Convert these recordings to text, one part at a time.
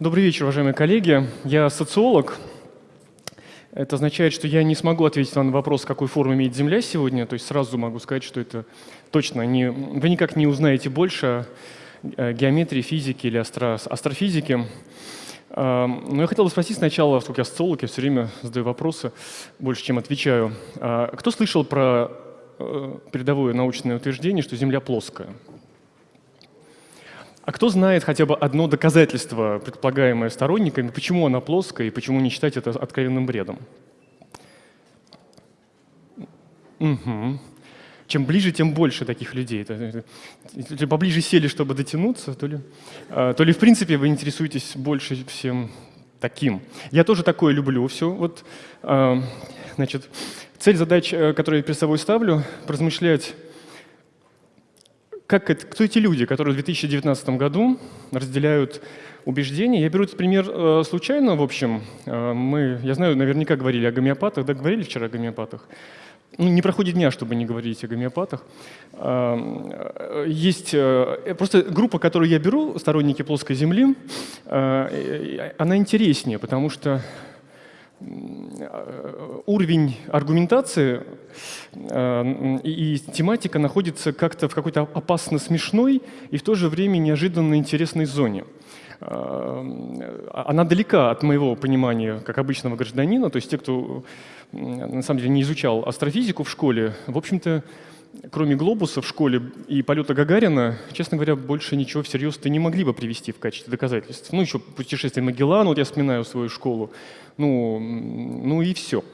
Добрый вечер, уважаемые коллеги. Я социолог. Это означает, что я не смогу ответить на вопрос, какой форму имеет Земля сегодня. То есть сразу могу сказать, что это точно не... Вы никак не узнаете больше геометрии, физике или астро... астрофизике. А, но я хотел бы спросить сначала, поскольку я социолог, я все время задаю вопросы, больше, чем отвечаю. А, кто слышал про э, передовое научное утверждение, что Земля плоская? А кто знает хотя бы одно доказательство, предполагаемое сторонниками, почему она плоская и почему не считать это откровенным бредом? Угу. Чем ближе, тем больше таких людей. То ли поближе сели, чтобы дотянуться, то ли, а, то ли в принципе вы интересуетесь больше всем таким. Я тоже такое люблю все. Вот, а, значит, цель задач, э, которые я перед собой ставлю, поразмышлять как это, кто эти люди, которые в 2019 году разделяют убеждения? Я беру этот пример э, случайно, в общем. Э, мы, я знаю, наверняка говорили о гомеопатах, да, говорили вчера о гомеопатах. Ну, не проходит дня, чтобы не говорить о гомеопатах. Э, есть просто группа, которую я беру, сторонники плоской земли, она интереснее, потому что уровень аргументации и тематика находится как-то в какой-то опасно смешной и в то же время неожиданно интересной зоне. Э, она далека от моего понимания как обычного гражданина, то есть те, кто на самом деле не изучал астрофизику в школе, в общем-то, кроме глобуса в школе и полета Гагарина, честно говоря, больше ничего всерьез-то не могли бы привести в качестве доказательств. Ну, еще путешествие Магеллана, вот я вспоминаю свою школу, ну, ну и все.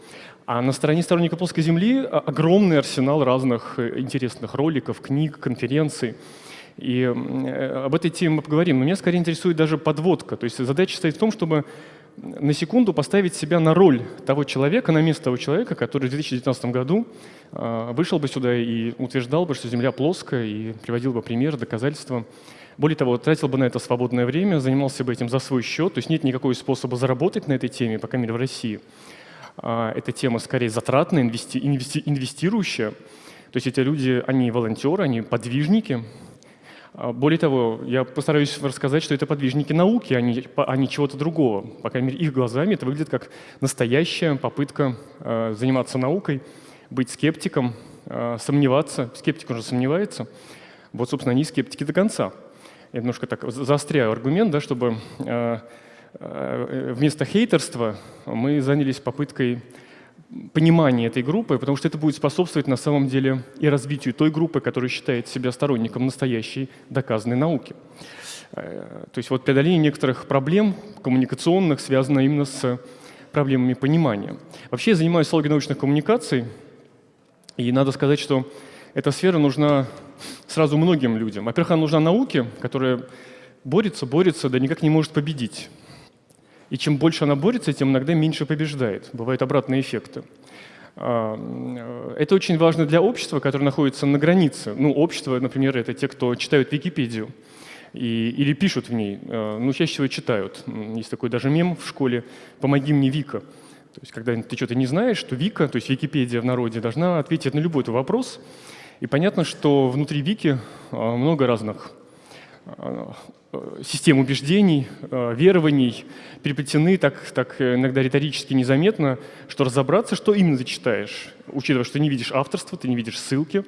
А на стороне сторонников плоской Земли огромный арсенал разных э, интересных роликов, книг, конференций. И э, об этой теме мы поговорим. Но меня скорее интересует даже подводка. То есть задача стоит в том, чтобы на секунду поставить себя на роль того человека, на место того человека, который в 2019 году э, вышел бы сюда и утверждал бы, что Земля плоская, и приводил бы примеры, доказательства. Более того, тратил бы на это свободное время, занимался бы этим за свой счет. То есть нет никакого способа заработать на этой теме, по крайней мере, в России. А, эта тема скорее затратная, инвести, инвести, инвестирующая. То есть эти люди, они волонтеры, они подвижники, а, более того, я постараюсь рассказать, что это подвижники науки, а не, а не чего-то другого. По крайней мере, их глазами это выглядит как настоящая попытка э, заниматься наукой, быть скептиком, э, сомневаться. Скептик уже сомневается. Вот, собственно, они скептики до конца. Я немножко так заостряю аргумент, да, чтобы вместо хейтерства мы занялись попыткой понимание этой группы, потому что это будет способствовать на самом деле и развитию той группы, которая считает себя сторонником настоящей доказанной науки. Э, то есть вот преодоление некоторых проблем коммуникационных связано именно с проблемами понимания. Вообще я занимаюсь социологией научных коммуникаций, и надо сказать, что эта сфера нужна сразу многим людям. Во-первых, она нужна науке, которая борется, борется, да никак не может победить. И чем больше она борется, тем иногда меньше побеждает. Бывают обратные эффекты. А, э, это очень важно для общества, которое находится на границе. Ну, общество, например, это те, кто читают Википедию и, или пишут в ней. Э, ну, чаще всего читают. Есть такой даже мем в школе «Помоги мне, Вика». То есть, когда ты что-то не знаешь, то Вика, то есть Википедия в народе, должна ответить на любой твой вопрос. И понятно, что внутри Вики э, много разных систем убеждений, э, верований переплетены так, так иногда риторически незаметно, что разобраться, что именно ты читаешь, учитывая, что ты не видишь авторства, ты не видишь ссылки,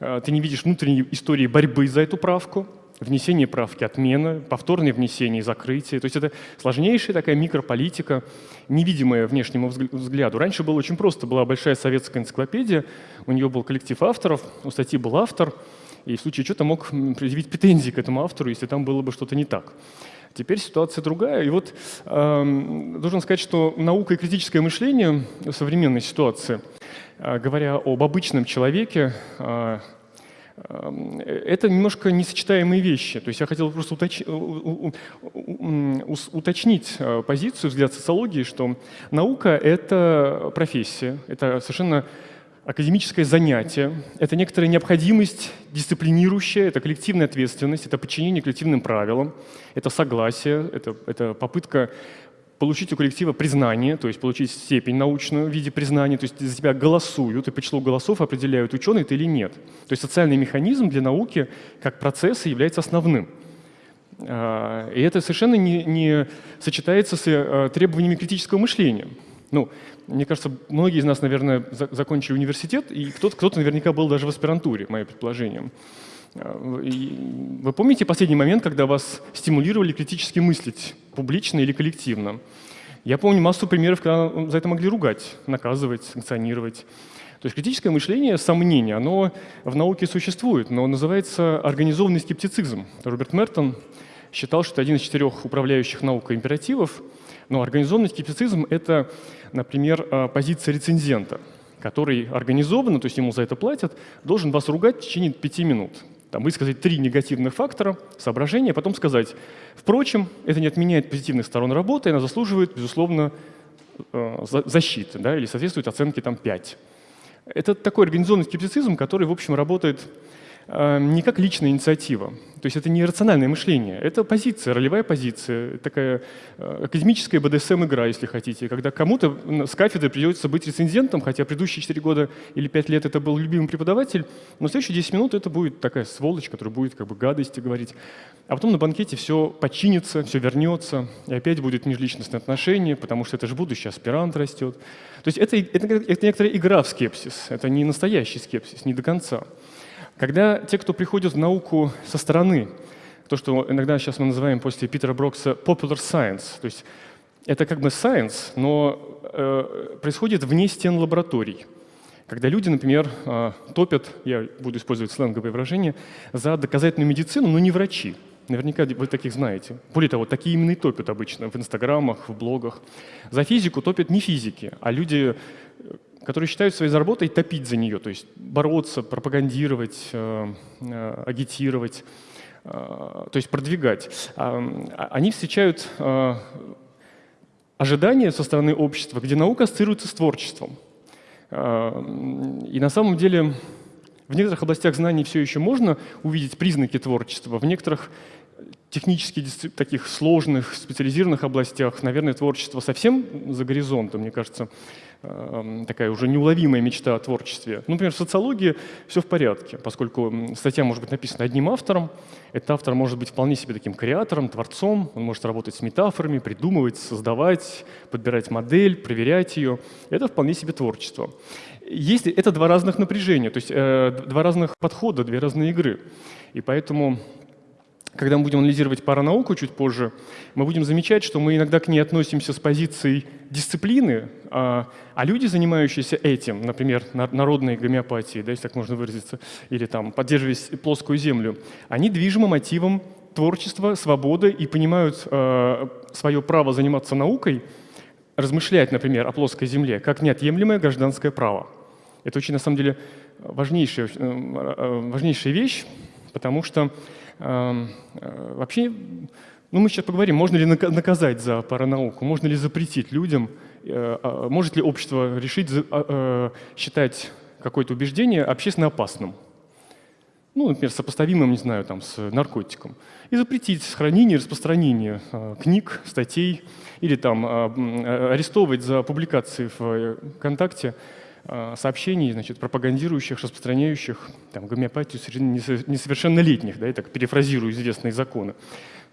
э, ты не видишь внутренней истории борьбы за эту правку, внесение правки, отмена, повторное внесение закрытие. То есть это сложнейшая такая микрополитика, невидимая внешнему взгляду. Раньше было очень просто. Была большая советская энциклопедия, у нее был коллектив авторов, у статьи был автор – и в случае чего-то мог предъявить претензии к этому автору, если там было бы что-то не так. Теперь ситуация другая. И вот э, должен сказать, что наука и критическое мышление в современной ситуации, э, говоря об обычном человеке, э, э, это немножко несочетаемые вещи. То есть я хотел просто уточ... уточнить э, позицию, взгляд социологии, что наука — это профессия, это совершенно академическое занятие, это некоторая необходимость дисциплинирующая, это коллективная ответственность, это подчинение коллективным правилам, это согласие, это, это попытка получить у коллектива признание, то есть получить степень научную в виде признания, то есть за тебя голосуют, и по числу голосов определяют, ученый ты или нет. То есть социальный механизм для науки как процесса является основным. И это совершенно не, не сочетается с требованиями критического мышления. Ну, мне кажется, многие из нас, наверное, закончили университет, и кто-то кто наверняка был даже в аспирантуре, мое предположение. А, и вы помните последний момент, когда вас стимулировали критически мыслить, публично или коллективно? Я помню массу примеров, когда за это могли ругать, наказывать, санкционировать. То есть критическое мышление, сомнение, оно в науке существует, но называется организованный скептицизм. Роберт Мертон считал, что это один из четырех управляющих наукой императивов. Но организованный скептицизм — это, например, а, позиция рецензента, который организованно, то есть ему за это платят, должен вас ругать в течение пяти минут там, высказать три негативных фактора, соображения, а потом сказать, впрочем, это не отменяет позитивных сторон работы, она заслуживает, безусловно, э, защиты да, или соответствует оценке там, 5. Это такой организованный скептицизм, который, в общем, работает э, не как личная инициатива. То есть это не рациональное мышление, это позиция, ролевая позиция, такая э, академическая БДСМ-игра, если хотите, когда кому-то с кафедры придется быть рецензентом, хотя предыдущие 4 года или 5 лет это был любимый преподаватель, но следующие 10 минут это будет такая сволочь, которая будет как бы гадости говорить. А потом на банкете все починится, все вернется, и опять будет межличностное отношение, потому что это же будущий аспирант растет. То есть это, это, это некоторая игра в скепсис, это не настоящий скепсис, не до конца. Когда те, кто приходит в науку со стороны, то, что иногда сейчас мы называем после Питера Брокса popular science, то есть это как бы science, но э, происходит вне стен лабораторий. Когда люди, например, э, топят, я буду использовать сленговые выражения, за доказательную медицину, но не врачи. Наверняка вы таких знаете. Более того, такие именно и топят обычно в инстаграмах, в блогах. За физику топят не физики, а люди, которые считают своей заработой топить за нее, то есть бороться, пропагандировать, э, э, агитировать, э, то есть продвигать. А, они встречают ожидания со стороны общества, где наука ассоциируется с творчеством. И на самом деле в некоторых областях знаний все еще можно увидеть признаки творчества, в некоторых технически таких сложных, специализированных областях, наверное, творчество совсем за горизонтом, мне кажется, такая уже неуловимая мечта о творчестве. Ну, например, в социологии все в порядке, поскольку статья может быть написана одним автором, этот автор может быть вполне себе таким креатором, творцом, он может работать с метафорами, придумывать, создавать, подбирать модель, проверять ее. Это вполне себе творчество. Есть, это два разных напряжения, то есть э, два разных подхода, две разные игры. И поэтому когда мы будем анализировать паранауку чуть позже, мы будем замечать, что мы иногда к ней относимся с позицией дисциплины, а, а люди, занимающиеся этим, например, народной гомеопатией, да, если так можно выразиться, или там поддерживая плоскую землю, они движимы мотивом творчества, свободы и понимают э, свое право заниматься наукой, размышлять, например, о плоской земле, как неотъемлемое гражданское право. Это очень, на самом деле, важнейшая, э, важнейшая вещь, потому что э, вообще, ну мы сейчас поговорим, можно ли наказать за паранауку, можно ли запретить людям, э, а, может ли общество решить а, э, считать какое-то убеждение общественно опасным. Ну, например, сопоставимым, не знаю, там, с наркотиком. И запретить хранение и распространение книг, статей, или там арестовывать за публикации в ВКонтакте Э, сообщений, значит, пропагандирующих, распространяющих там, гомеопатию среди несовершеннолетних, да, я так перефразирую известные законы.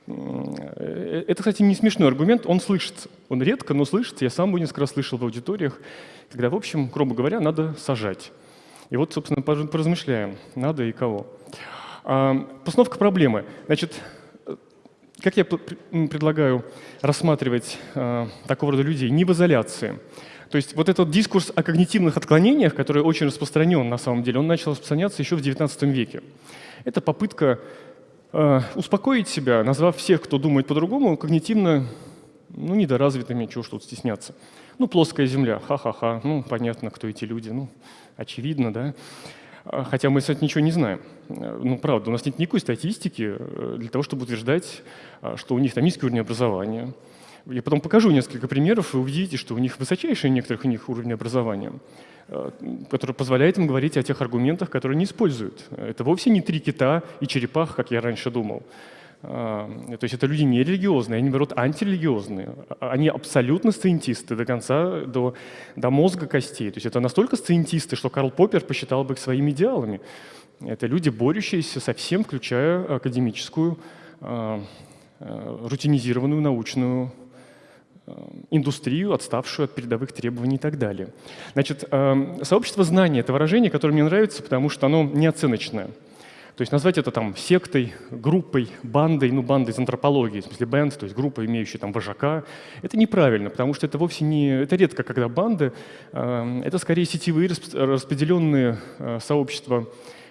Э, это, кстати, не смешной аргумент, он слышится. Он редко, но слышится. Я сам его несколько раз слышал в аудиториях, когда, в общем, грубо говоря, надо сажать. И вот, собственно, поразмышляем, надо и кого. А, постановка проблемы. Значит, как я предлагаю рассматривать такого рода людей? Не в изоляции. То есть вот этот дискурс о когнитивных отклонениях, который очень распространен на самом деле, он начал распространяться еще в XIX веке. Это попытка э, успокоить себя, назвав всех, кто думает по-другому, когнитивно ну, недоразвитыми, чего ж тут стесняться. Ну, плоская земля, ха-ха-ха, ну, понятно, кто эти люди, ну, очевидно, да. А, хотя мы, кстати, ничего не знаем. Ну, правда, у нас нет никакой статистики э, для того, чтобы утверждать, а, что у них там низкий уровень образования, я потом покажу несколько примеров, и увидите, что у них высочайший некоторых у них уровень образования, э, который позволяет им говорить о тех аргументах, которые они используют. Это вовсе не три кита и черепах, как я раньше думал. А, то есть это люди не религиозные, они, наоборот, антирелигиозные. Они абсолютно сциентисты до конца, до, до мозга костей. То есть это настолько сциентисты, что Карл Поппер посчитал бы их своими идеалами. Это люди, борющиеся со всем, включая академическую а, рутинизированную научную индустрию, отставшую от передовых требований и так далее. Значит, сообщество знаний — это выражение, которое мне нравится, потому что оно неоценочное. То есть назвать это там сектой, группой, бандой, ну бандой из антропологии, в смысле бенд, то есть группа, имеющая там вожака, это неправильно, потому что это вовсе не, это редко, когда банды, э, это скорее сетевые распределенные э, сообщества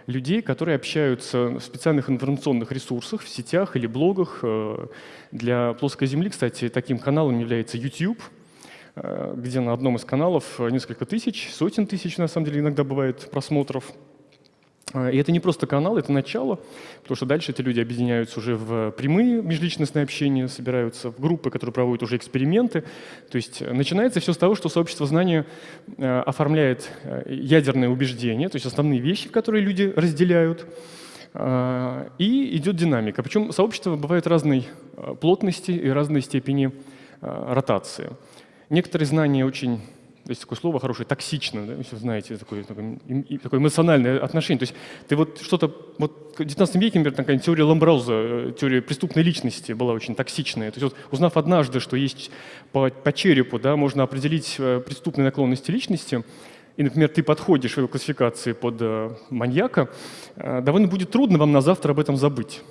людей, которые общаются в специальных информационных ресурсах, в сетях или блогах. Э, для плоской земли, кстати, таким каналом является YouTube, где на одном из каналов несколько тысяч, сотен тысяч, на самом деле, иногда бывает просмотров. А, и это не просто канал, это начало, потому что дальше эти люди объединяются уже в прямые межличностные общения, собираются в группы, которые проводят уже эксперименты. То есть э, начинается все с того, что сообщество знания э, оформляет э, ядерные убеждения, то есть основные вещи, которые люди разделяют, а, и идет динамика. Причем сообщества бывают разной плотности и разной степени ротации. Некоторые знания очень есть такое слово хорошее, токсично, да, если знаете, такое, такое, такое эмоциональное отношение. То есть ты вот что-то, вот в 19 веке, например, такая теория Ламбрауза, э, теория преступной личности была очень токсичная. То есть вот, узнав однажды, что есть по, по черепу, да, можно определить э, преступные наклонности личности, и, например, ты подходишь в классификации под э, маньяка, довольно будет трудно вам на завтра об этом забыть.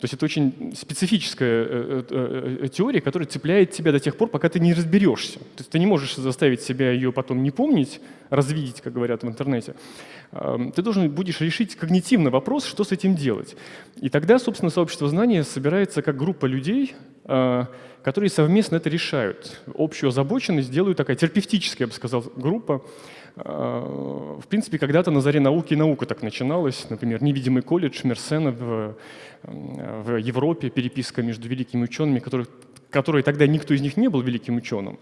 То есть это очень специфическая э, э, э, теория, которая цепляет тебя до тех пор, пока ты не разберешься. То есть ты не можешь заставить себя ее потом не помнить, развидеть, как говорят в интернете. Ты должен будешь решить когнитивно вопрос, что с этим делать. И тогда, собственно, сообщество знания собирается как группа людей, которые совместно это решают. Общую озабоченность делают такая терапевтическая, я бы сказал, группа, а, в принципе, когда-то на заре науки и наука так начиналась. Например, невидимый колледж Мерсена в, в Европе, переписка между великими учеными, которых, которые тогда никто из них не был великим ученым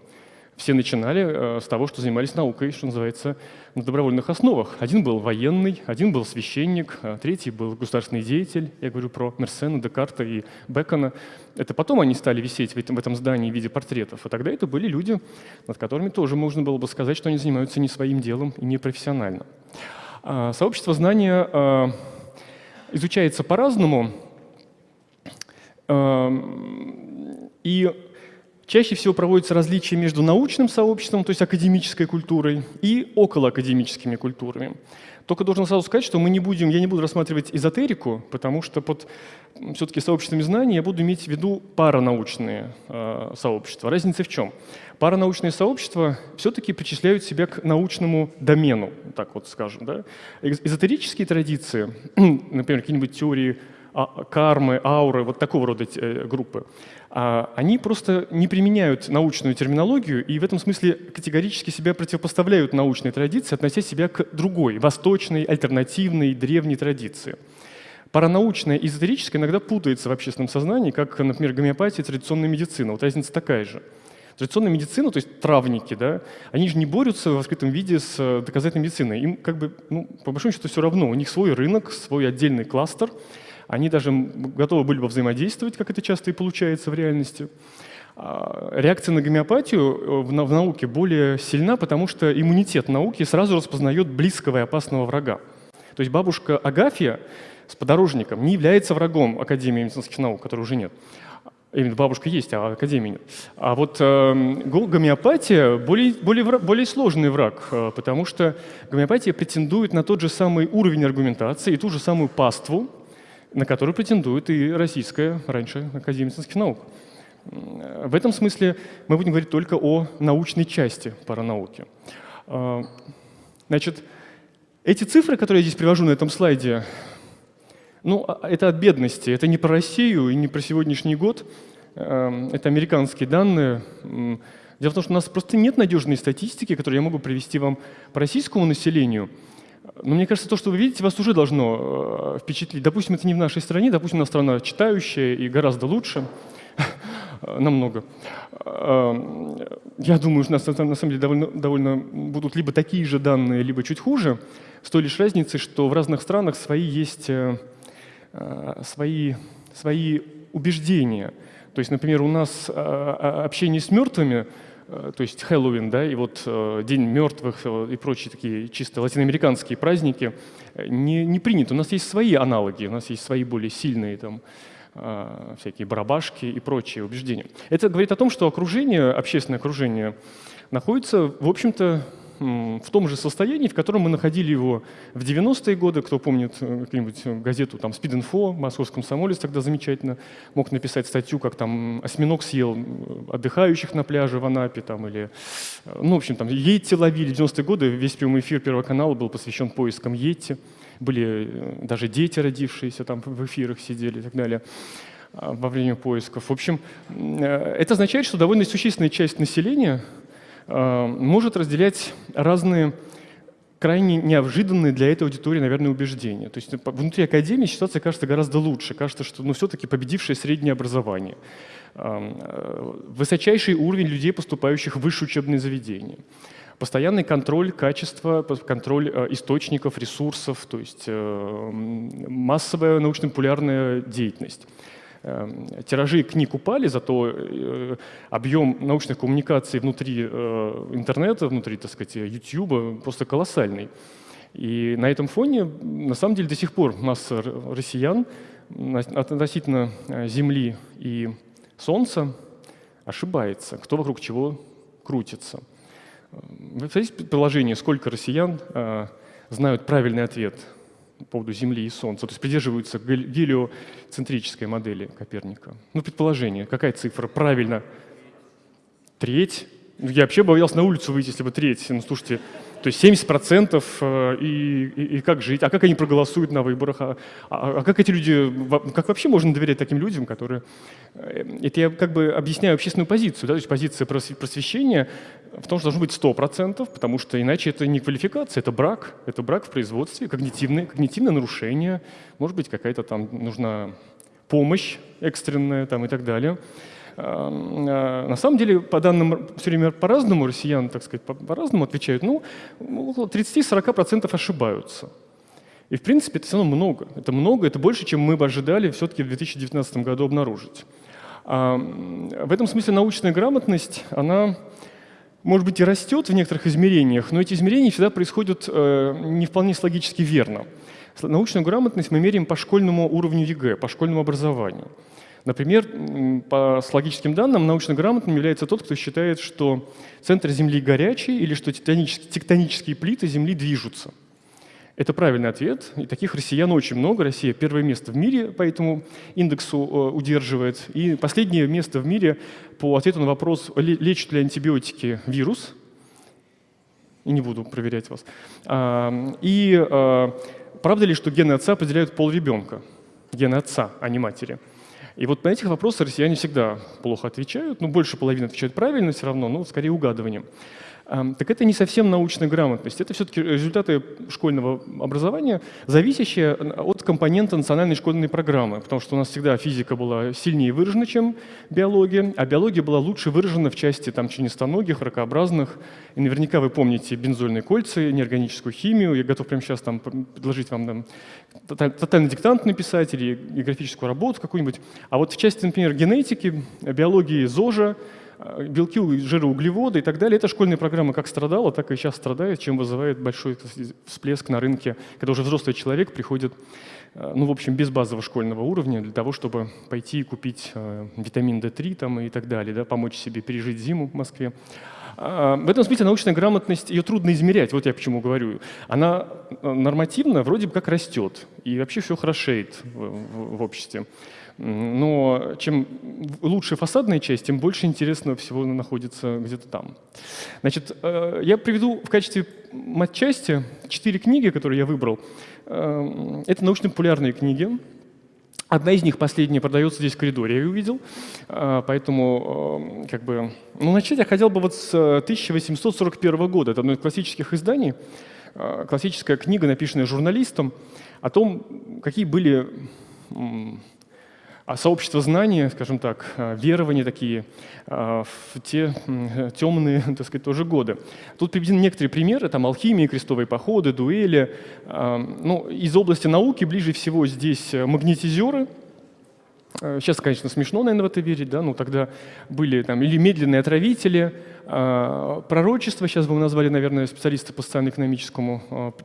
все начинали э, с того, что занимались наукой, что называется, на добровольных основах. Один был военный, один был священник, а третий был государственный деятель. Я говорю про Мерсена, Декарта и Бекона. Это потом они стали висеть в этом, здании в виде портретов. А тогда это были люди, над которыми тоже можно было бы сказать, что они занимаются не своим делом и не профессионально. А сообщество знания а, изучается по-разному. И Чаще всего проводятся различия между научным сообществом, то есть академической культурой, и околоакадемическими культурами. Только должен сразу сказать, что мы не будем, я не буду рассматривать эзотерику, потому что под все-таки сообществами знаний я буду иметь в виду паранаучные э, сообщества. Разница в чем? Паранаучные сообщества все-таки причисляют себя к научному домену, так вот скажем. Да? Эзотерические традиции, например, какие-нибудь теории а, кармы, ауры, вот такого рода э, группы, они просто не применяют научную терминологию и в этом смысле категорически себя противопоставляют научной традиции, относя себя к другой, восточной, альтернативной, древней традиции. Паранаучная и эзотерическая иногда путается в общественном сознании, как, например, гомеопатия и традиционная медицина. Вот разница такая же. Традиционная медицина, то есть травники, да, они же не борются в открытом виде с э, доказательной медициной. Им как бы, ну, по большому счету, все равно. У них свой рынок, свой отдельный кластер – они даже готовы были бы взаимодействовать, как это часто и получается в реальности. А, реакция на гомеопатию э, в науке более сильна, потому что иммунитет науки сразу распознает близкого и опасного врага. То есть бабушка Агафья с подорожником не является врагом Академии медицинских наук, которой уже нет. Именно бабушка есть, а Академии нет. А вот э, гомеопатия более, более, более сложный враг, э, потому что гомеопатия претендует на тот же самый уровень аргументации и ту же самую паству, на которую претендует и российская раньше Академия медицинских наук. В этом смысле мы будем говорить только о научной части паранауки. А, значит, эти цифры, которые я здесь привожу на этом слайде, ну, а, это от бедности, это не про Россию и не про сегодняшний год, а, это американские данные. Дело в том, что у нас просто нет надежной статистики, которую я могу привести вам по российскому населению – но мне кажется, то, что вы видите, вас уже должно э, впечатлить. Допустим, это не в нашей стране, допустим, у нас страна читающая и гораздо лучше, намного. Э, я думаю, что у нас на самом деле довольно, довольно будут либо такие же данные, либо чуть хуже, с той лишь разницей, что в разных странах свои есть э, свои, свои убеждения. То есть, например, у нас общение с мертвыми – Э, то есть Хэллоуин, да, и вот э, День мертвых э, и прочие такие чисто латиноамериканские праздники не, не приняты. У нас есть свои аналоги, у нас есть свои более сильные там, всякие барабашки и прочие убеждения. Это говорит о том, что окружение, общественное окружение находится, в общем-то, в том же состоянии, в котором мы находили его в 90-е годы. Кто помнит э, какую-нибудь газету там «Спид Инфо», «Московский комсомолец» тогда замечательно мог написать статью, как там осьминог съел отдыхающих на пляже в Анапе, там, или, э, ну, в общем, там, Йетти ловили. В 90-е годы весь прямой эфир Первого канала был посвящен поискам Йетти. Были э, даже дети, родившиеся там в эфирах сидели и так далее во время поисков. В общем, это означает, что довольно существенная часть населения может разделять разные крайне неожиданные для этой аудитории, наверное, убеждения. То есть внутри академии ситуация кажется гораздо лучше. Кажется, что ну, все-таки победившее среднее образование, э, высочайший уровень людей, поступающих в высшее учебные заведения, постоянный контроль качества, контроль э, источников, ресурсов, то есть массовая научно-популярная деятельность. Эм, тиражи книг упали, зато э, объем научных коммуникаций внутри э, интернета, внутри, так сказать, YouTube просто колоссальный. И на этом фоне, на самом деле, до сих пор масса россиян относительно э, Земли и Солнца ошибается, кто вокруг чего крутится. Вы представляете предположение, сколько россиян знают правильный ответ по поводу Земли и Солнца, то есть придерживаются гелиоцентрической модели Коперника. Ну, предположение, какая цифра? Правильно. Треть. Ну, я вообще боялся на улицу выйти, если бы треть. Ну, слушайте, то есть 70% э, и, и, и как жить? А как они проголосуют на выборах? А, а, а как эти люди, как вообще можно доверять таким людям, которые... Э, это я как бы объясняю общественную позицию, да? то есть позиция просвещения в том, что должно быть 100%, потому что иначе это не квалификация, это брак, это брак в производстве, когнитивное, когнитивное нарушение, может быть какая-то там нужна помощь экстренная там, и так далее. А, на самом деле, по данным все время по-разному, россиян, так сказать, по-разному отвечают, ну, около 30-40% ошибаются. И, в принципе, это все равно много. Это много, это больше, чем мы бы ожидали все-таки в 2019 году обнаружить. А, в этом смысле научная грамотность, она, может быть, и растет в некоторых измерениях, но эти измерения всегда происходят э, не вполне логически верно. Научную грамотность мы меряем по школьному уровню ЕГЭ, по школьному образованию. Например, по логическим данным, научно грамотным является тот, кто считает, что центр Земли горячий или что тектонические плиты Земли движутся. Это правильный ответ, и таких россиян очень много. Россия первое место в мире по этому индексу э, удерживает. И последнее место в мире по ответу на вопрос, лечат ли антибиотики вирус. И не буду проверять вас. А, и а, правда ли, что гены отца определяют пол ребенка? Гены отца, а не матери. И вот на этих вопросы россияне всегда плохо отвечают, ну, больше половины отвечают правильно все равно, но скорее угадыванием. Так это не совсем научная грамотность, это все-таки результаты школьного образования, зависящие от компонента национальной школьной программы, потому что у нас всегда физика была сильнее выражена, чем биология, а биология была лучше выражена в части там, членистоногих, ракообразных. И наверняка вы помните бензольные кольца, неорганическую химию. Я готов прямо сейчас там, предложить вам там, тотальный диктант написать или графическую работу какую-нибудь. А вот в части, например, генетики, биологии ЗОЖа, белки, жиры, углеводы и так далее. Эта школьная программа как страдала, так и сейчас страдает, чем вызывает большой всплеск на рынке, когда уже взрослый человек приходит, э, ну, в общем, без базового школьного уровня для того, чтобы пойти и купить э, витамин D3 там, и так далее, да, помочь себе пережить зиму в Москве. А, в этом смысле научная грамотность, ее трудно измерять, вот я почему говорю. Она нормативно вроде бы как растет, и вообще все хорошеет в, в, в обществе. Но чем лучше фасадная часть, тем больше интересного всего находится где-то там. Значит, э, я приведу в качестве матчасти четыре книги, которые я выбрал. Э, это научно-популярные книги. Одна из них, последняя, продается здесь в коридоре, я ее увидел. Э, поэтому, как бы, ну, начать я хотел бы вот с 1841 года. Это одно из классических изданий. Классическая книга, написанная журналистом, о том, какие были а сообщество знания, скажем так, а, верования такие а, в те темные, так сказать, тоже годы. Тут приведены некоторые примеры, там алхимия, крестовые походы, дуэли. А, ну, из области науки ближе всего здесь магнетизеры, Сейчас, конечно, смешно, наверное, в это верить, да, но тогда были там или медленные отравители, пророчество, сейчас бы мы назвали, наверное, специалисты по социально-экономическому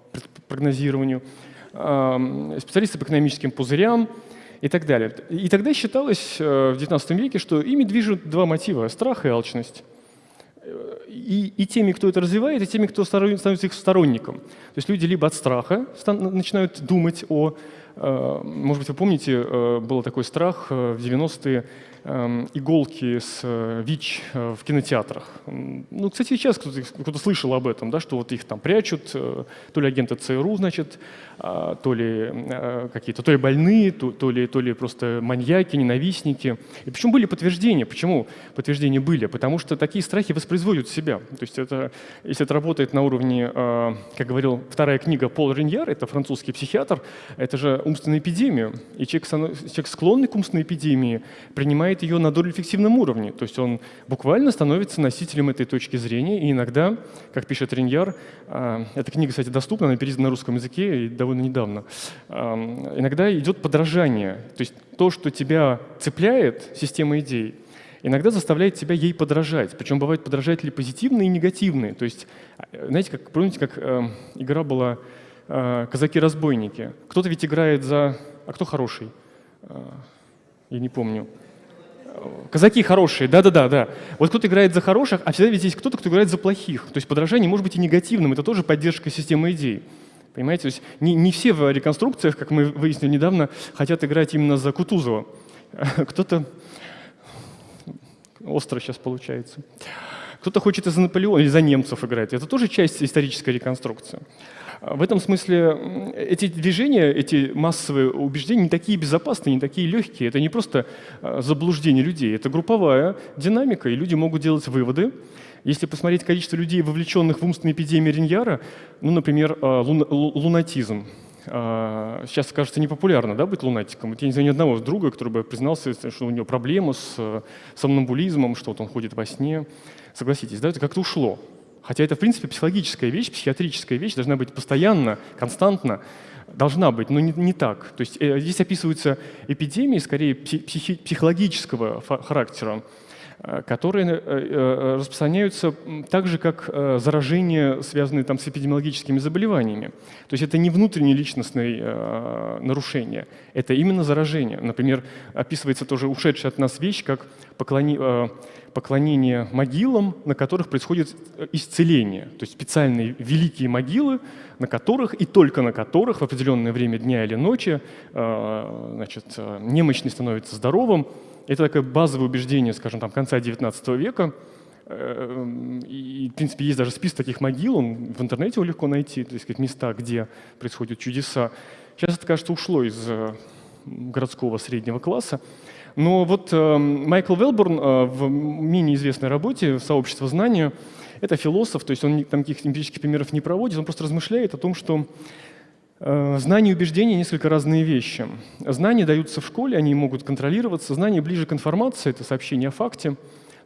прогнозированию, специалисты по экономическим пузырям, и так далее. И тогда считалось э, в XIX веке, что ими движут два мотива – страх и алчность. И, и теми, кто это развивает, и теми, кто становится их сторонником. То есть люди либо от страха начинают думать о… Э, может быть, вы помните, э, был такой страх в 90-е Эм, иголки с э, ВИЧ э, в кинотеатрах. Ну, кстати, сейчас кто-то кто слышал об этом, да, что вот их там прячут, э, то ли агенты ЦРУ, значит, а, то ли какие-то, то ли больные, то, то, ли, то ли просто маньяки, ненавистники. И почему были подтверждения? Почему подтверждения были? Потому что такие страхи воспроизводят себя. То есть это, если это работает на уровне, как говорил вторая книга Пол Реньяр, это французский психиатр, это же умственная эпидемия. И человек, человек склонный к умственной эпидемии принимает принимает ее на долю-эффективном уровне. То есть он буквально становится носителем этой точки зрения. И иногда, как пишет Реньяр, а, эта книга, кстати, доступна, она переведена на русском языке и довольно недавно, иногда идет подражание. То есть то, что тебя цепляет, система идей, иногда заставляет тебя ей подражать. Причем бывают подражатели позитивные и негативные. То есть, а, знаете, как, помните, как э, игра была э, «Казаки-разбойники». Кто-то ведь играет за... А кто хороший? Э, я не помню. Казаки хорошие, да-да-да. да. Вот кто-то играет за хороших, а всегда ведь есть кто-то, кто играет за плохих. То есть подражание может быть и негативным, это тоже поддержка системы идей. Понимаете? То есть не, не все в реконструкциях, как мы выяснили недавно, хотят играть именно за Кутузова. Кто-то... Остро сейчас получается. Кто-то хочет и за Наполеона, или за немцев играть. Это тоже часть исторической реконструкции. В этом смысле эти движения, эти массовые убеждения не такие безопасные, не такие легкие. Это не просто а, заблуждение людей, это групповая динамика, и люди могут делать выводы. Если посмотреть количество людей, вовлеченных в умственные эпидемии Риньяра, ну, например, а, лунатизм. А, сейчас, кажется, непопулярно да, быть лунатиком. Вот я не знаю ни одного друга, который бы признался, что у него проблемы с э, сомнамбулизмом, что вот он ходит во сне. Согласитесь, да, это как-то ушло. Хотя это, в принципе, психологическая вещь, психиатрическая вещь, должна быть постоянно, константно, должна быть, но не, не так. То есть э, здесь описываются эпидемии, скорее психи, психологического характера, э, которые э, э, распространяются так же, как э, заражения, связанные там, с эпидемиологическими заболеваниями. То есть это не внутренние личностные э, нарушения, это именно заражение. Например, описывается тоже ушедшая от нас вещь, как поклони, э, поклонение могилам, на которых происходит э, исцеление. То есть специальные великие могилы, на которых и только на которых в определенное время дня или ночи э, значит, э, немощный становится здоровым. Это такое базовое убеждение, скажем, там, конца XIX века. И, в принципе, есть даже список таких могил, он в интернете его легко найти, то есть места, где происходят чудеса. Сейчас это, кажется, ушло из городского среднего класса. Но вот э, Майкл Велборн э, в менее известной работе «Сообщество знания» — это философ, то есть он там каких-то эмпирических примеров не проводит, он просто размышляет о том, что э, знания и убеждения — несколько разные вещи. Знания даются в школе, они могут контролироваться. Знания ближе к информации — это сообщение о факте.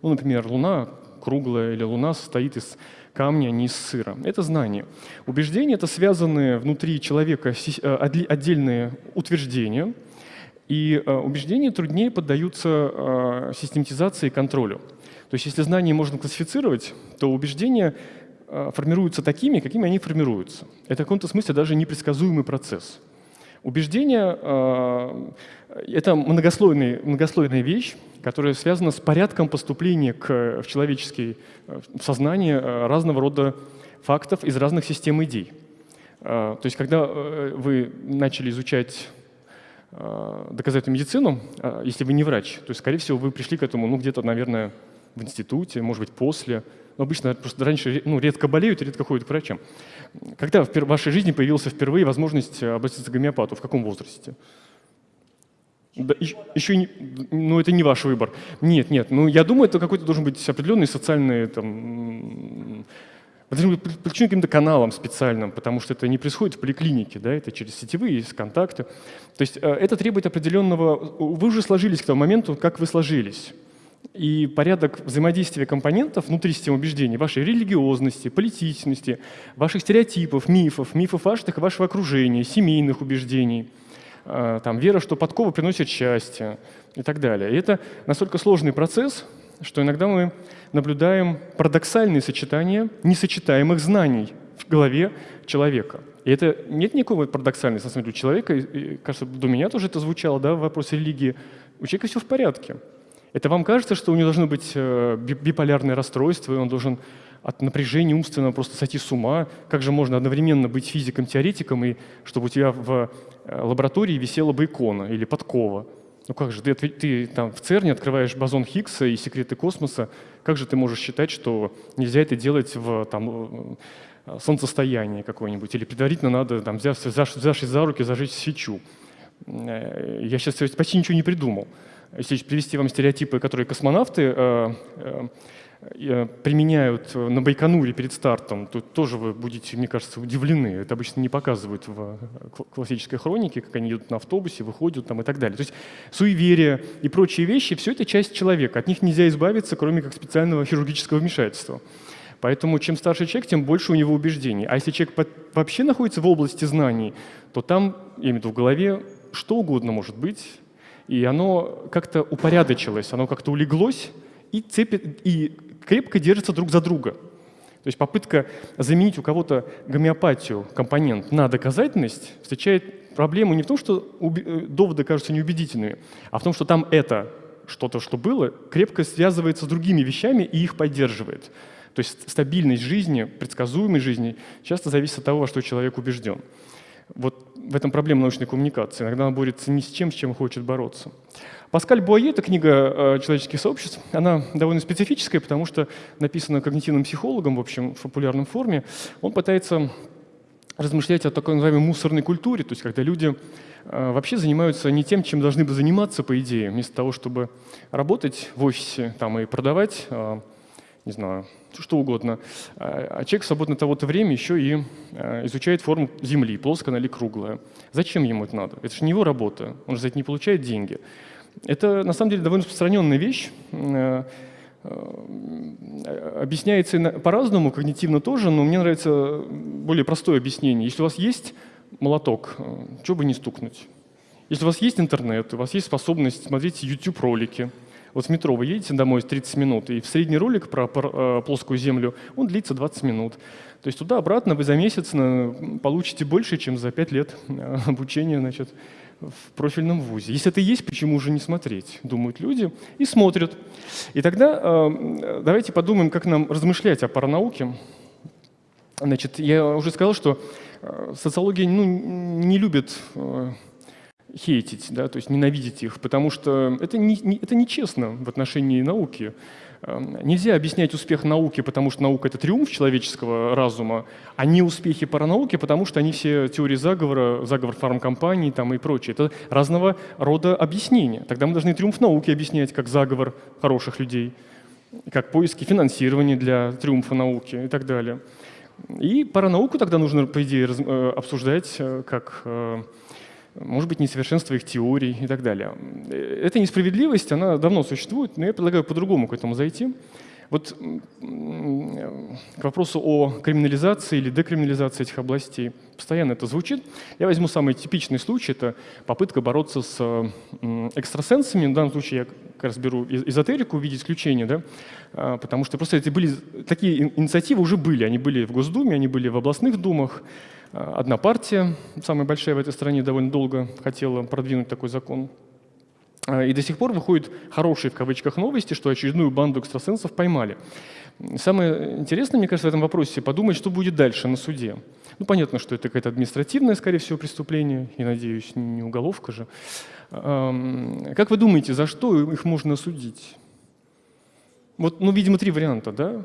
Ну, например, Луна круглая или Луна состоит из камня, а не из сыра. Это знание. Убеждения — это связанные внутри человека э, отдельные утверждения — и э, убеждения труднее поддаются э, систематизации и контролю. То есть если знания можно классифицировать, то убеждения э, формируются такими, какими они формируются. Это в каком-то смысле даже непредсказуемый процесс. Убеждение — это многослойная, вещь, которая связана с порядком поступления к, в человеческое сознание разного рода фактов из разных систем идей. То есть когда вы начали изучать доказательную медицину, э, если вы не врач, то, скорее всего, вы пришли к этому, ну, где-то, наверное, в институте, может быть, после. Но обычно просто раньше ну, редко болеют, редко ходят к врачам. Когда в вашей жизни появилась впервые возможность обратиться к гомеопату? В каком возрасте? Да, еще не, ну это не ваш выбор. Нет, нет, ну я думаю, это какой-то должен быть определенный социальный там, должны быть подключены каким-то каналам специальным, потому что это не происходит в поликлинике, да, это через сетевые есть контакты. То есть э, это требует определенного... Вы уже сложились к тому моменту, как вы сложились. И порядок взаимодействия компонентов внутри системы убеждений, вашей религиозности, политичности, ваших стереотипов, мифов, мифов ваших вашего окружения, семейных убеждений, э, там, вера, что подкова приносит счастье и так далее. И это настолько сложный процесс, что иногда мы наблюдаем парадоксальные сочетания несочетаемых знаний в голове человека. И это нет никакой парадоксальности, на самом деле, у человека, и, кажется, до меня тоже это звучало, да, в вопросе религии, у человека все в порядке. Это вам кажется, что у него должно быть э, биполярное расстройство, и он должен от напряжения умственного просто сойти с ума. Как же можно одновременно быть физиком-теоретиком, и чтобы у тебя в э, лаборатории висела бы икона или подкова? Ну как же, ты, ты там в ЦЕРНе открываешь бозон Хиггса и секреты космоса, как же ты можешь считать, что нельзя это делать в там, э, солнцестоянии какое-нибудь, или предварительно надо, там, взяв, взявшись за руки, зажечь свечу? Я сейчас почти ничего не придумал если привести вам стереотипы, которые космонавты э, э, э, применяют на Байконуре перед стартом, то тоже вы будете, мне кажется, удивлены. Это обычно не показывают в классической хронике, как они идут на автобусе, выходят там и так далее. То есть суеверия и прочие вещи – все это часть человека. От них нельзя избавиться, кроме как специального хирургического вмешательства. Поэтому чем старше человек, тем больше у него убеждений. А если человек вообще находится в области знаний, то там, я имею в виду в голове, что угодно может быть, и оно как-то упорядочилось, оно как-то улеглось и, цепит, и крепко держится друг за друга. То есть попытка заменить у кого-то гомеопатию, компонент, на доказательность встречает проблему не в том, что э, доводы кажутся неубедительными, а в том, что там это, что-то, что было, крепко связывается с другими вещами и их поддерживает. То есть стабильность жизни, предсказуемость жизни часто зависит от того, во что человек убежден. Вот в этом проблема научной коммуникации. Иногда она борется не с чем, с чем хочет бороться. Паскаль Буае, это книга э, человеческих сообществ, она довольно специфическая, потому что написана когнитивным психологом, в общем, в популярном форме. Он пытается размышлять о такой называемой мусорной культуре, то есть когда люди э, вообще занимаются не тем, чем должны бы заниматься, по идее, вместо того, чтобы работать в офисе там, и продавать э, не знаю, что угодно. А, а человек в свободное того-то время еще и изучает форму Земли, плоская она или круглая. Зачем ему это надо? Это же не его работа, он же за это не получает деньги. Это на самом деле довольно распространенная вещь. А, объясняется по-разному, когнитивно тоже, но мне нравится более простое объяснение. Если у вас есть молоток, что бы не стукнуть? Если у вас есть интернет, у вас есть способность смотреть YouTube-ролики – вот в метро вы едете домой 30 минут, и в средний ролик про, э, плоскую землю, он длится 20 минут. То есть туда-обратно вы за месяц получите больше, чем за 5 лет э, обучения значит, в профильном вузе. Если это есть, почему же не смотреть, думают люди, и смотрят. И тогда э, давайте подумаем, как нам размышлять о паранауке. Значит, я уже сказал, что э, социология ну, не любит э, хейтить, да, то есть ненавидеть их, потому что это, не, не, это нечестно в отношении науки. Эм, нельзя объяснять успех науки, потому что наука — это триумф человеческого разума, а не успехи паранауки, потому что они все теории заговора, заговор фармкомпаний там, и прочее. Это разного рода объяснения. Тогда мы должны триумф науки объяснять как заговор хороших людей, как поиски финансирования для триумфа науки и так далее. И паранауку тогда нужно, по идее, э, обсуждать э, как э, может быть, несовершенство их теорий и так далее. Эта несправедливость, она давно существует, но я предлагаю по-другому к этому зайти. Вот к вопросу о криминализации или декриминализации этих областей постоянно это звучит. Я возьму самый типичный случай, это попытка бороться с экстрасенсами. В данном случае я как раз беру эзотерику в виде исключения, да? А, потому что просто эти были, такие инициативы уже были. Они были в Госдуме, они были в областных думах. Одна партия, самая большая в этой стране, довольно долго хотела продвинуть такой закон. А, и до сих пор выходят хорошие в кавычках новости, что очередную банду экстрасенсов поймали. Самое интересное, мне кажется, в этом вопросе подумать, что будет дальше на суде. Ну, понятно, что это какое-то административное, скорее всего, преступление, и, надеюсь, не уголовка же. Как вы думаете, за что их можно осудить? Вот, ну, видимо, три варианта, да?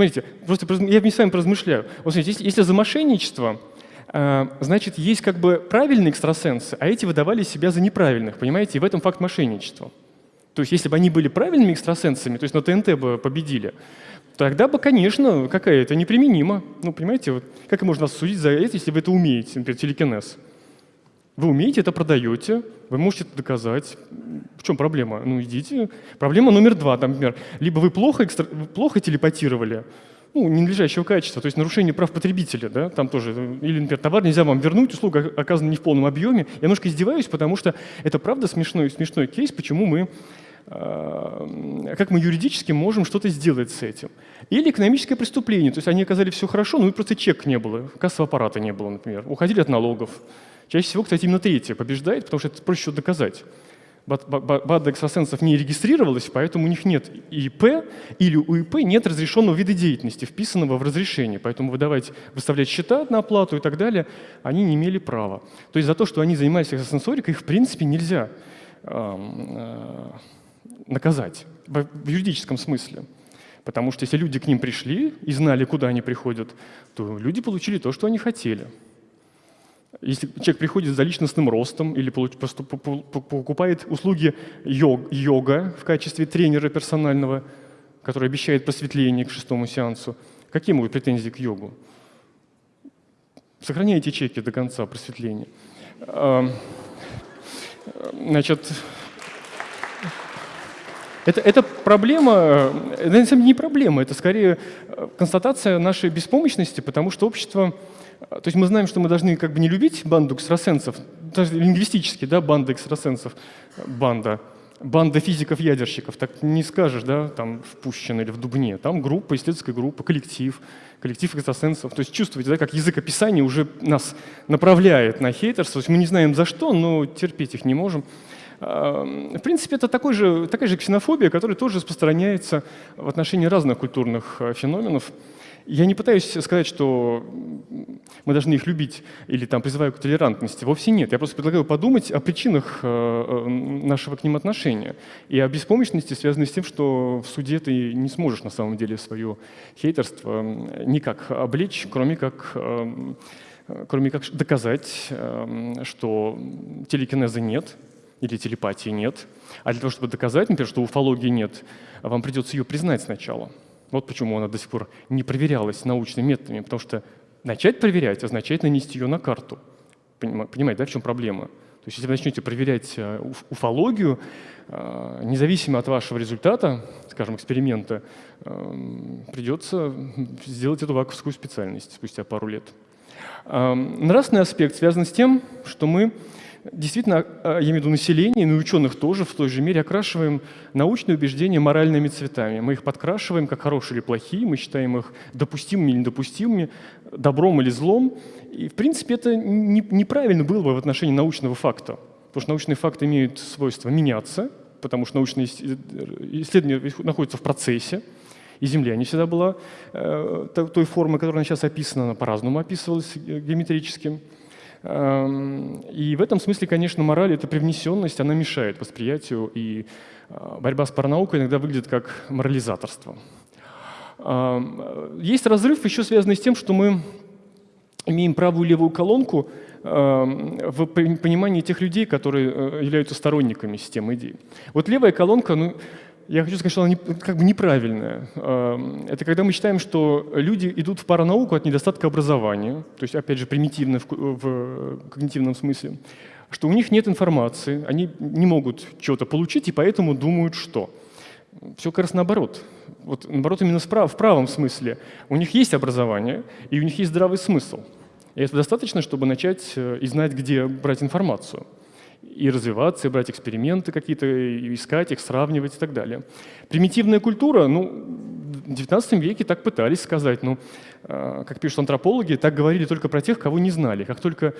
Смотрите, просто я с вами поразмышляю. Вот смотрите, если, если за мошенничество, э, значит, есть как бы правильные экстрасенсы, а эти выдавали себя за неправильных, понимаете? И в этом факт мошенничества. То есть если бы они были правильными экстрасенсами, то есть на ТНТ бы победили, тогда бы, конечно, какая это неприменимо. Ну, понимаете, вот, как можно осудить за это, если вы это умеете, например, телекинез? Вы умеете, это продаете, вы можете это доказать. В чем проблема? Ну, идите. Проблема номер два, например, либо вы плохо, экстра... плохо телепатировали, ну, ненадлежащего качества, то есть нарушение прав потребителя, да, там тоже, или, например, товар нельзя вам вернуть, услуга оказана не в полном объеме. Я немножко издеваюсь, потому что это правда смешной, смешной кейс, почему мы э, как мы юридически можем что-то сделать с этим. Или экономическое преступление, то есть они оказали все хорошо, но и просто чек не было, кассового аппарата не было, например, уходили от налогов. Чаще всего, кстати, именно третье побеждает, потому что это проще доказать. Банда экстрасенсов не регистрировалась, поэтому у них нет ИП или у ИП нет разрешенного вида деятельности, вписанного в разрешение. Поэтому выдавать, выставлять счета на оплату и так далее они не имели права. То есть за то, что они занимались экстрасенсорикой, их в принципе нельзя э, наказать в юридическом смысле. Потому что если люди к ним пришли и знали, куда они приходят, то люди получили то, что они хотели. Если человек приходит за личностным ростом или покупает услуги йога в качестве тренера персонального, который обещает просветление к шестому сеансу, какие могут претензии к йогу? Сохраняйте чеки до конца просветления. Значит, это, это проблема, это самом деле не проблема, это скорее констатация нашей беспомощности, потому что общество то есть мы знаем, что мы должны как бы не любить банду экстрасенсов, даже лингвистически, да, банда экстрасенсов, банда, банда физиков-ядерщиков, так не скажешь, да, там в Пущино или в Дубне. Там группа, исследовательская группа, коллектив, коллектив экстрасенсов. То есть чувствуете, да, как язык описания уже нас направляет на хейтерство. То есть мы не знаем за что, но терпеть их не можем. В принципе, это такой же, такая же ксенофобия, которая тоже распространяется в отношении разных культурных э, феноменов. Я не пытаюсь сказать, что мы должны их любить или там призываю к толерантности. Вовсе нет. Я просто предлагаю подумать о причинах э, э, нашего к ним отношения и о беспомощности, связанной с тем, что в суде ты не сможешь на самом деле свое хейтерство никак облечь, кроме как э, кроме как доказать, что телекинеза нет или телепатии нет. А для того, чтобы доказать, например, что уфологии нет, вам придется ее признать сначала. Вот почему она до сих пор не проверялась научными методами, потому что начать проверять означает нанести ее на карту. Понимаете, да, в чем проблема? То есть если вы начнете проверять э, уфологию, э, независимо от вашего результата, скажем, эксперимента, э, придется сделать эту ваковскую специальность спустя пару лет. Нравственный аспект связан с тем, что мы действительно, а, я имею в виду население, но и ученых тоже в той же мере окрашиваем научные убеждения моральными цветами. Мы их подкрашиваем как хорошие или плохие, мы считаем их допустимыми или недопустимыми, добром или злом. И, в принципе, это неправильно было бы в отношении научного факта, потому что научные факты имеют свойство меняться, потому что научные исследования находятся в процессе, и Земля не всегда была э, той формы, которая сейчас описана, она по-разному описывалась геометрически. Эм, и в этом смысле, конечно, мораль — это привнесенность, она мешает восприятию, и э, борьба с паранаукой иногда выглядит как морализаторство. Эм, есть разрыв еще связанный с тем, что мы имеем правую и левую колонку эм, в понимании тех людей, которые э, являются сторонниками системы идей. Вот левая колонка, ну, я хочу сказать, что она не, как бы неправильная. Это когда мы считаем, что люди идут в паранауку от недостатка образования, то есть, опять же, примитивно в, в когнитивном смысле, что у них нет информации, они не могут чего-то получить, и поэтому думают, что. Все как раз наоборот. Вот наоборот, именно в правом смысле. У них есть образование, и у них есть здравый смысл. И это достаточно, чтобы начать э, и знать, где брать информацию и развиваться, и брать эксперименты какие-то, искать их, сравнивать и так далее. Примитивная культура, ну, в XIX веке так пытались сказать, а, как пишут антропологи, так говорили только про тех, кого не знали. Как только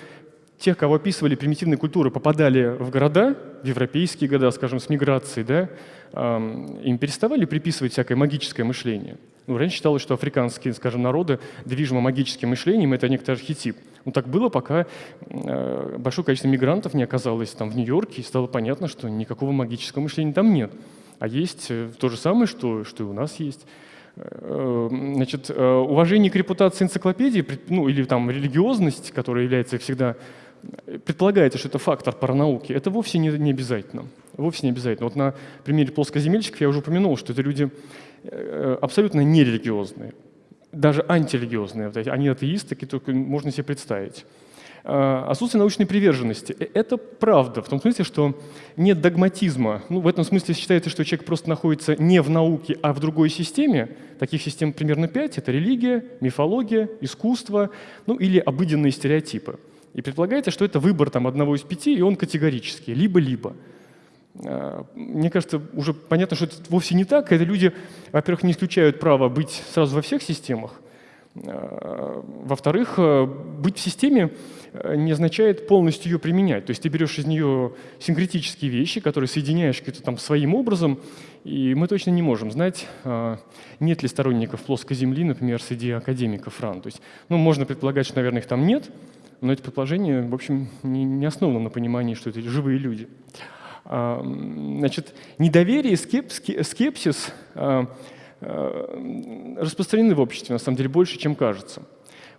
тех, кого описывали примитивные культуры, попадали в города, в европейские города, скажем, с миграцией, да, им переставали приписывать всякое магическое мышление. Ну, раньше считалось, что африканские, скажем, народы движимы магическим мышлением, это некоторый архетип. Ну, так было, пока э, большое количество мигрантов не оказалось там в Нью-Йорке, и стало понятно, что никакого магического мышления там нет. А есть э, то же самое, что, что и у нас есть. Э, значит, уважение к репутации энциклопедии, ну, или там религиозность, которая является всегда предполагается, что это фактор паранауки, это вовсе не, не обязательно. Вовсе не обязательно. Вот на примере плоскоземельщиков я уже упомянул, что это люди абсолютно нерелигиозные даже антирелигиозные, они атеисты, такие только можно себе представить. А, отсутствие научной приверженности. Э, это правда, в том смысле, что нет догматизма. Ну, в этом смысле считается, что человек просто находится не в науке, а в другой системе. Таких систем примерно пять. Это религия, мифология, искусство, ну или обыденные стереотипы. И предполагается, что это выбор там, одного из пяти, и он категорический, либо-либо. Э, мне кажется, уже понятно, что это вовсе не так. Это люди, во-первых, не исключают право быть сразу во всех системах. Э, во-вторых, э, быть в системе не означает полностью ее применять. То есть ты берешь из нее синкретические вещи, которые соединяешь каким-то там своим образом, и мы точно не можем знать, нет ли сторонников плоской Земли, например, среди академиков РАН. То есть, ну, можно предполагать, что, наверное, их там нет, но это предположение, в общем, не, не основано на понимании, что это живые люди. А, значит, недоверие, скепсис а, а, распространены в обществе, на самом деле, больше, чем кажется.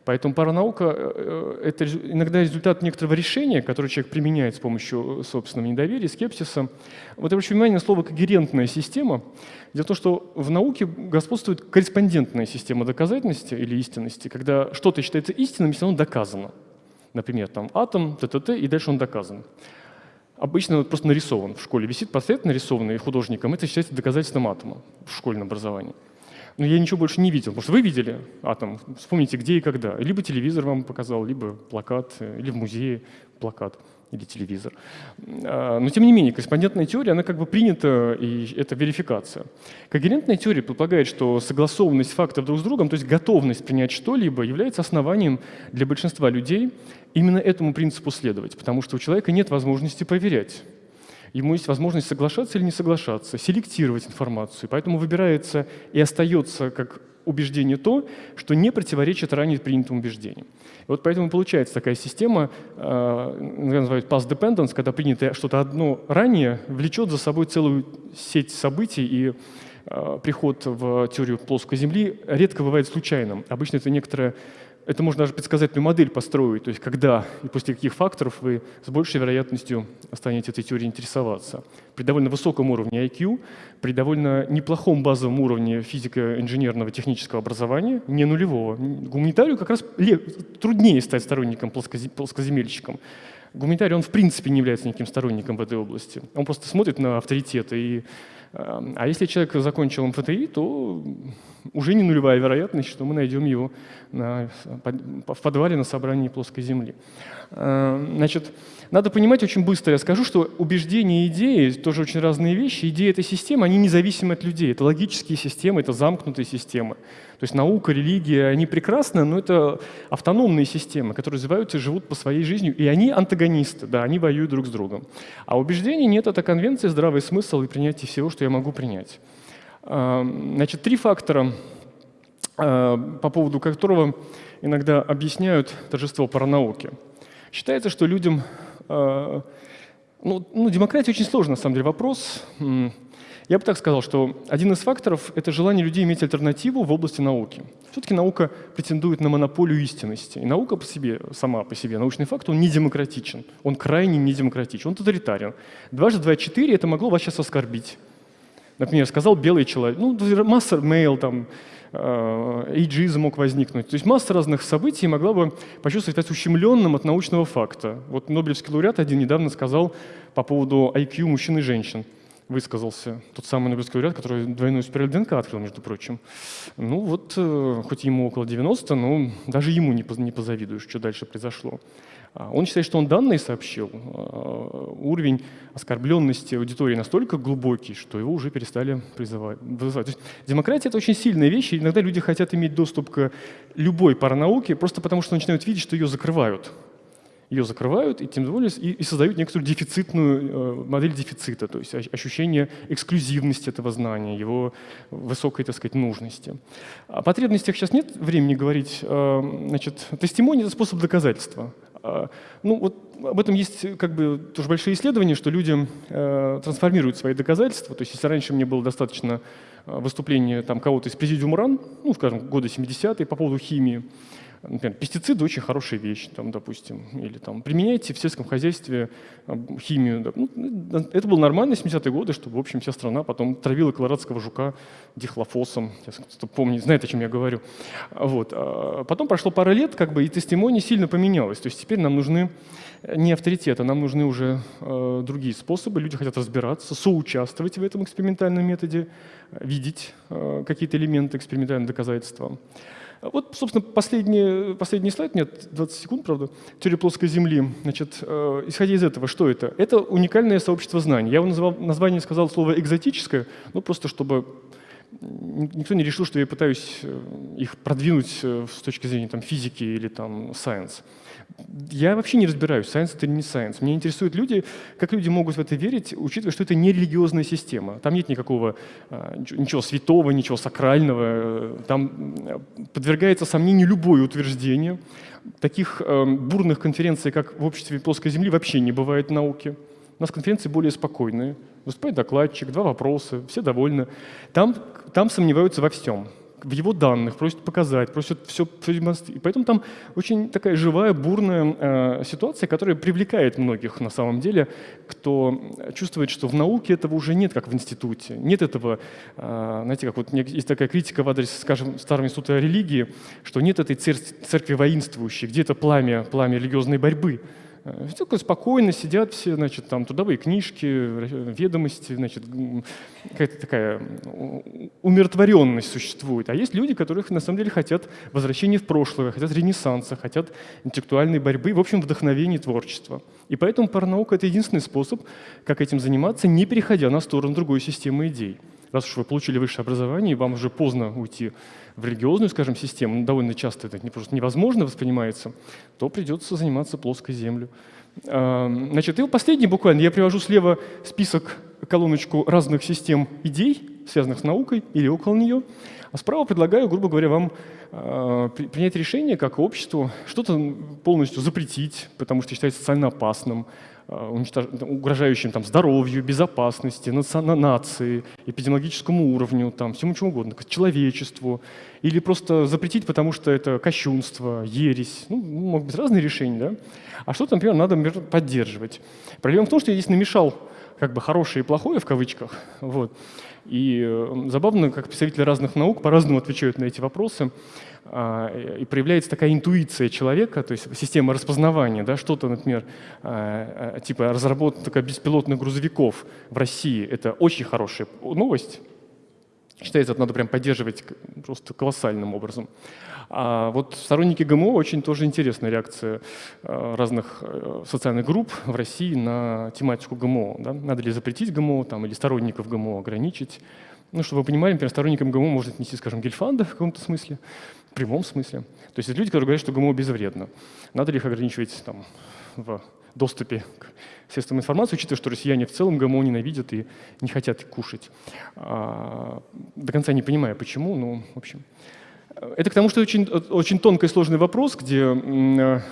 Поэтому паранаука э, – это иногда результат некоторого решения, которое человек применяет с помощью собственного недоверия, скепсиса. Вот я обращу внимание на слово «когерентная система». Дело в том, что в науке господствует корреспондентная система доказательности или истинности, когда что-то считается истинным, если оно доказано. Например, там атом, ТТТ, и дальше он доказан обычно вот просто нарисован в школе. Висит портрет, нарисованный художником, это считается доказательством атома в школьном образовании. Но я ничего больше не видел, потому что вы видели атом, вспомните, где и когда. Либо телевизор вам показал, либо плакат, или в музее плакат или телевизор. А, но тем не менее, корреспондентная теория, она как бы принята, и это верификация. Когерентная теория предполагает, что согласованность фактов друг с другом, то есть готовность принять что-либо, является основанием для большинства людей именно этому принципу следовать, потому что у человека нет возможности проверять. Ему есть возможность соглашаться или не соглашаться, селектировать информацию. Поэтому выбирается и остается как убеждение то, что не противоречит ранее принятым убеждениям. И вот поэтому получается такая система, э, называют past dependence, когда принято что-то одно ранее, влечет за собой целую сеть событий, и э, приход в теорию плоской Земли редко бывает случайным. Обычно это некоторая это можно даже предсказательную модель построить, то есть когда и после каких факторов вы с большей вероятностью станете этой теорией интересоваться. При довольно высоком уровне IQ, при довольно неплохом базовом уровне физико-инженерного технического образования, не нулевого. Гуманитарию как раз труднее стать сторонником плоскоземельщиком. Гуманитарий, он в принципе не является никаким сторонником в этой области. Он просто смотрит на авторитеты и Эм, а если человек закончил МФТИ, то уже не нулевая вероятность, что мы найдем его на, в подвале на собрании плоской Земли. Эм, значит, надо понимать очень быстро, я скажу, что убеждения и идеи тоже очень разные вещи. Идеи этой системы, они независимы от людей. Это логические системы, это замкнутые системы. То есть наука, религия, они прекрасны, но это автономные системы, которые развиваются и живут по своей жизни, и они антагонисты, да, они воюют друг с другом. А убеждений нет, это конвенция, здравый смысл и принятие всего, что я могу принять. А, значит, три фактора, а, по поводу которого иногда объясняют торжество паранауки. Считается, что людям... А, ну, ну, демократия очень сложный, на самом деле, вопрос. Я бы так сказал, что один из факторов — это желание людей иметь альтернативу в области науки. Все-таки наука претендует на монополию истинности. И наука по себе, сама по себе, научный факт, он не демократичен. Он крайне не демократичен, он тоталитарен. Дважды два — четыре — это могло вас сейчас оскорбить. Например, сказал белый человек, ну, масса мейл, там, эйджизм мог возникнуть. То есть масса разных событий могла бы почувствовать себя ущемленным от научного факта. Вот Нобелевский лауреат один недавно сказал по поводу IQ мужчин и женщин высказался тот самый Нобелевский лауреат, который двойную спираль ДНК открыл, между прочим. Ну вот, э, хоть ему около 90, но даже ему не позавидуешь, что дальше произошло. А, он считает, что он данные сообщил. А, уровень оскорбленности аудитории настолько глубокий, что его уже перестали призывать. демократия — это очень сильная вещь, и иногда люди хотят иметь доступ к любой паранауке просто потому, что начинают видеть, что ее закрывают ее закрывают и тем более и, и создают некоторую дефицитную э, модель дефицита, то есть ощущение эксклюзивности этого знания, его высокой, так сказать, нужности. О потребностях сейчас нет времени говорить. Э, значит, тестимония — это способ доказательства. Э, ну, вот об этом есть как бы тоже большие исследования, что люди э, трансформируют свои доказательства. То есть если раньше мне было достаточно э, выступления кого-то из президиума РАН, ну, скажем, года 70-е по поводу химии, Например, пестициды очень хорошая вещь, там, допустим, или там, применяйте в сельском хозяйстве химию. Ну, это было нормально 70-е годы, чтобы, в общем, вся страна потом травила колорадского жука дихлофосом. Кто помнит, знает, о чем я говорю. Вот. А потом прошло пара лет, как бы, и тестимония сильно поменялась. То есть теперь нам нужны не авторитеты, нам нужны уже э, другие способы. Люди хотят разбираться, соучаствовать в этом экспериментальном методе, видеть э, какие-то элементы экспериментального доказательства. Вот, собственно, последний, последний слайд, нет, 20 секунд, правда, теория плоской Земли. Значит, э, исходя из этого, что это? Это уникальное сообщество знаний. Я его назвал, название сказал слово «экзотическое», ну, просто чтобы никто не решил, что я пытаюсь э, их продвинуть э, с точки зрения там, физики или там, science. Я вообще не разбираюсь, science это или не science. Меня интересуют люди, как люди могут в это верить, учитывая, что это не религиозная система. Там нет никакого, а, ничего святого, ничего сакрального. Там подвергается сомнению любое утверждение. Таких э, бурных конференций, как в обществе плоской Земли, вообще не бывает в науке. У нас конференции более спокойные. Выступает докладчик, два вопроса, все довольны. Там, там сомневаются во всем в его данных, просят показать, просят все, все демонстрировать. Поэтому там очень такая живая, бурная э, ситуация, которая привлекает многих на самом деле, кто чувствует, что в науке этого уже нет, как в институте. Нет этого, э, знаете, как вот есть такая критика в адрес, скажем, Старого института религии, что нет этой церкви, церкви воинствующей, где это пламя, пламя религиозной борьбы. Э, Только спокойно сидят все, значит, там трудовые книжки, ведомости, значит, какая-то такая умиротворенность существует. А есть люди, которых на самом деле хотят возвращения в прошлое, хотят ренессанса, хотят интеллектуальной борьбы, в общем, вдохновения творчества. И поэтому паранаука — это единственный способ, как этим заниматься, не переходя на сторону другой системы идей. Раз уж вы получили высшее образование, и вам уже поздно уйти в религиозную, скажем, систему, ну, довольно часто это просто невозможно воспринимается, то придется заниматься плоской землей. Значит, и последний буквально, я привожу слева список, колоночку разных систем идей, связанных с наукой или около нее, а справа предлагаю, грубо говоря, вам э, принять решение как обществу, что-то полностью запретить, потому что считается социально опасным, уничтож... угрожающим там, здоровью, безопасности, наци... нации, эпидемиологическому уровню, там, всему чему угодно, человечеству. Или просто запретить, потому что это кощунство, ересь. Ну, могут быть разные решения. Да? А что-то, например, надо например, поддерживать. Проблема в том, что я здесь намешал как бы хорошее и плохое в кавычках. Вот. И э, забавно, как представители разных наук по-разному отвечают на эти вопросы. А, и проявляется такая интуиция человека, то есть система распознавания, да, что-то, например, а, а, типа разработка беспилотных грузовиков в России, это очень хорошая новость. Считается, это надо прям поддерживать просто колоссальным образом. А вот сторонники ГМО очень тоже интересная реакция разных э, социальных групп в России на тематику ГМО. Да? Надо ли запретить ГМО там, или сторонников ГМО ограничить. Ну, чтобы вы понимали, например, сторонникам ГМО может отнести, скажем, Гельфанда в каком-то смысле, в прямом смысле. То есть это люди, которые говорят, что ГМО безвредно. Надо ли их ограничивать там, в доступе к средствам информации, учитывая, что россияне в целом ГМО ненавидят и не хотят кушать. А, до конца не понимаю, почему, но в общем. Это к тому, что очень, очень тонкий и сложный вопрос, где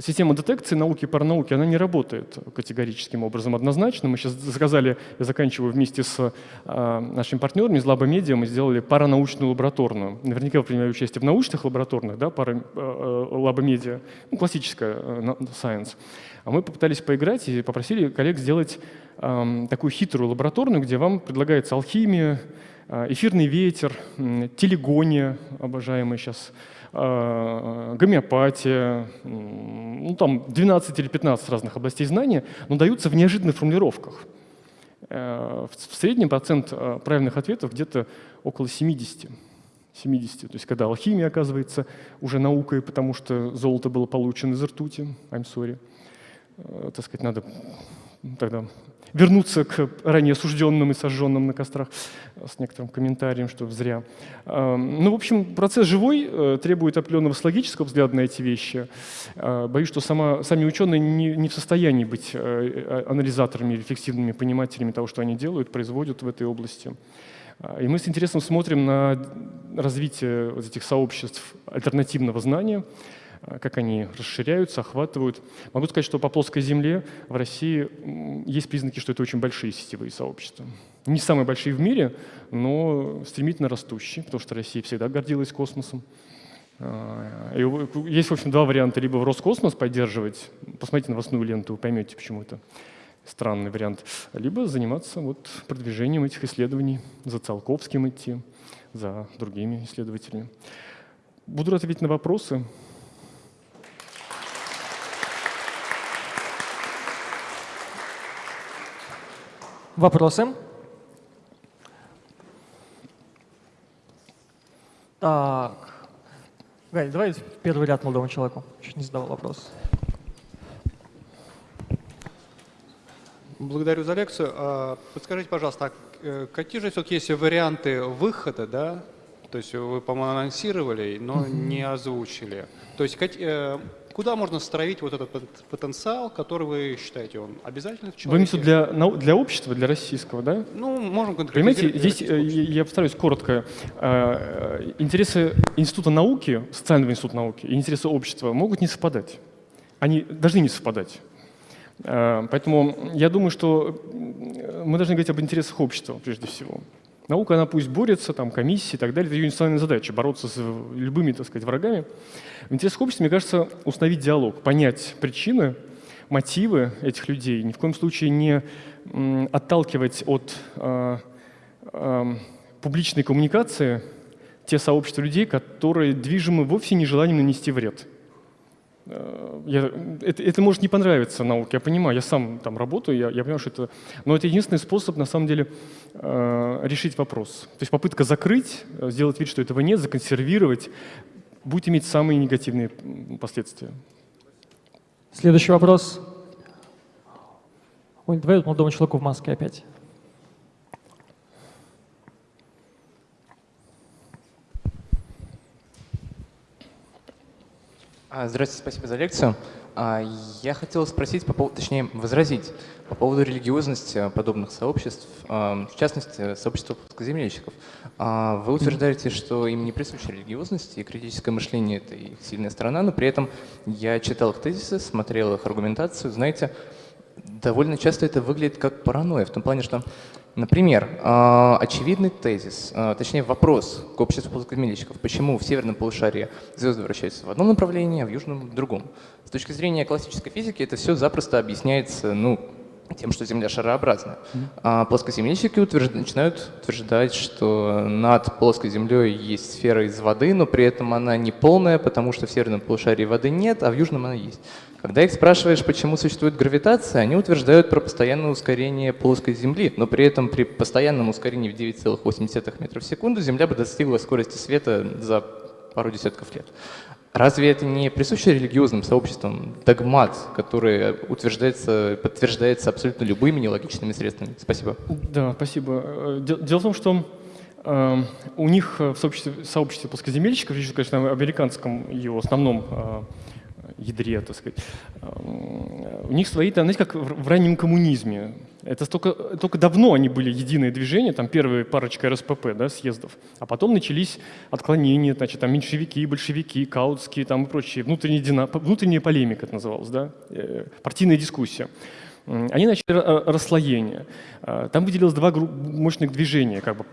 система детекции науки и паранауки, она не работает категорическим образом однозначно. Мы сейчас заказали, я заканчиваю вместе с э, нашими партнерами из Лаба мы сделали паранаучную лабораторную. Наверняка вы принимали участие в научных лабораторных, да, пара, э, Медиа, ну, классическая э, science. А мы попытались поиграть и попросили коллег сделать э, такую хитрую лабораторную, где вам предлагается алхимия, эфирный ветер, телегония, обожаемая сейчас, Э, гомеопатия, ну, там 12 или 15 разных областей знания, но даются в неожиданных формулировках. Э, в среднем процент э, правильных ответов где-то около 70. 70. То есть когда алхимия оказывается уже наукой, потому что золото было получено из ртути, I'm sorry, так сказать, надо тогда вернуться к ранее осужденным и сожженным на кострах с некоторым комментарием, что зря. Эм, ну, в общем, процесс живой, э, требует определенного логического взгляда на эти вещи. Э, боюсь, что сама, сами ученые не, не в состоянии быть э, анализаторами, рефлексивными понимателями того, что они делают, производят в этой области. И мы с интересом смотрим на развитие вот этих сообществ альтернативного знания, Э, как они расширяются, охватывают. Могу сказать, что по плоской земле в России есть признаки, что это очень большие сетевые сообщества. Не самые большие в мире, но стремительно растущие, потому что Россия всегда гордилась космосом. Э, и есть, в общем, два варианта. Либо в Роскосмос поддерживать, посмотрите новостную ленту, поймете, почему это странный вариант, либо заниматься вот продвижением этих исследований, за Циолковским идти, за другими исследователями. Буду ответить на вопросы. Вопросы? Так, Галь, давай в первый ряд молодому человеку. Чуть не задавал вопрос. Благодарю за лекцию. А, Подскажите, пожалуйста, а э, какие же все-таки есть варианты выхода, да? То есть вы, по-моему, анонсировали, но не озвучили. То есть э, куда можно строить вот этот пот- потенциал, который вы считаете, он обязательно в Вы имеете человеке? для, для общества, для российского, да? Ну, можем Понимаете, конкретизировать. здесь э, я постараюсь коротко. Э, э, Интересы Института науки, социального института науки и интересы общества могут не совпадать. Они должны не совпадать. Поэтому я думаю, что мы должны говорить об интересах общества прежде всего. Наука, она пусть борется, там, комиссии и так далее, это ее национальная задача, бороться с любыми, так сказать, врагами. В интересах общества, мне кажется, установить диалог, понять причины, мотивы этих людей, ни в коем случае не отталкивать от э, эм, публичной коммуникации те сообщества людей, которые движимы вовсе не желанием нанести вред. Э, я- это, это может не понравиться науке, я понимаю, я сам там работаю, я, я понимаю, что это... Но это единственный способ, на самом деле, э, решить вопрос. То есть попытка закрыть, э, сделать вид, что этого нет, законсервировать, будет иметь самые негативные последствия. Следующий вопрос. Ой, давай молодому человеку в маске опять. Здравствуйте, спасибо за лекцию. А, Я хотел спросить, по поводу, точнее, возразить по поводу религиозности подобных сообществ, а, в частности, сообщества плоскоземельщиков. А, Вы утверждаете, что им не присуща религиозность, и критическое мышление — это их сильная сторона, но при этом я читал их тезисы, смотрел их аргументацию. Знаете, довольно часто это выглядит как паранойя, в том плане, что, например, а, очевидный тезис, а, точнее вопрос к обществу плоскоземельщиков, почему в северном полушарии звезды вращаются в одном направлении, а в южном — в другом. С точки зрения классической физики это все запросто объясняется, ну, тем, что Земля шарообразная. А плоскоземельщики утвержд- начинают утверждать, что над плоской Землей есть сфера из воды, но при этом она не полная, потому что в северном полушарии воды нет, а в южном она есть. Когда их спрашиваешь, почему существует гравитация, они утверждают про постоянное ускорение плоской Земли, но при этом при постоянном ускорении в 9,8 метров в секунду Земля бы достигла скорости света за пару десятков лет. Разве это не присуще религиозным сообществам догмат, который утверждается, подтверждается абсолютно любыми нелогичными средствами? Спасибо. Да, спасибо. Э, дел- Дело в том, что э, у них э, в сообществе, сообществе плоскоземельщиков, конечно, о американском его основном э, ядре, так сказать, э, у них свои, там, знаете, как в раннем коммунизме. Это столько, только давно они были единое движение, там первая парочка РСПП, да, съездов, а потом начались отклонения, значит, там меньшевики, большевики, каутские там и прочие, внутренняя, дина, внутренняя полемика это называлось, да, э, партийная дискуссия. Они начали ра- расслоение. А, Там выделилось два мощных движения. Как бы.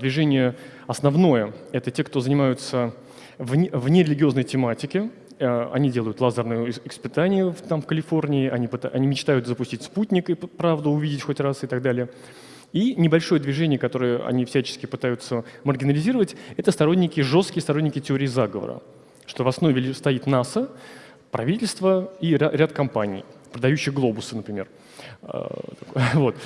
Движение основное – это те, кто занимаются вне религиозной тематики. А, Они делают лазерные ис- испытания там, в Калифорнии, они, они мечтают запустить спутник и правду увидеть хоть раз и так далее. И небольшое движение, которое они всячески пытаются маргинализировать, это сторонники, жесткие сторонники теории заговора, что в основе стоит НАСА, правительство и ря- ряд компаний, продающих глобусы, например. А, Вот.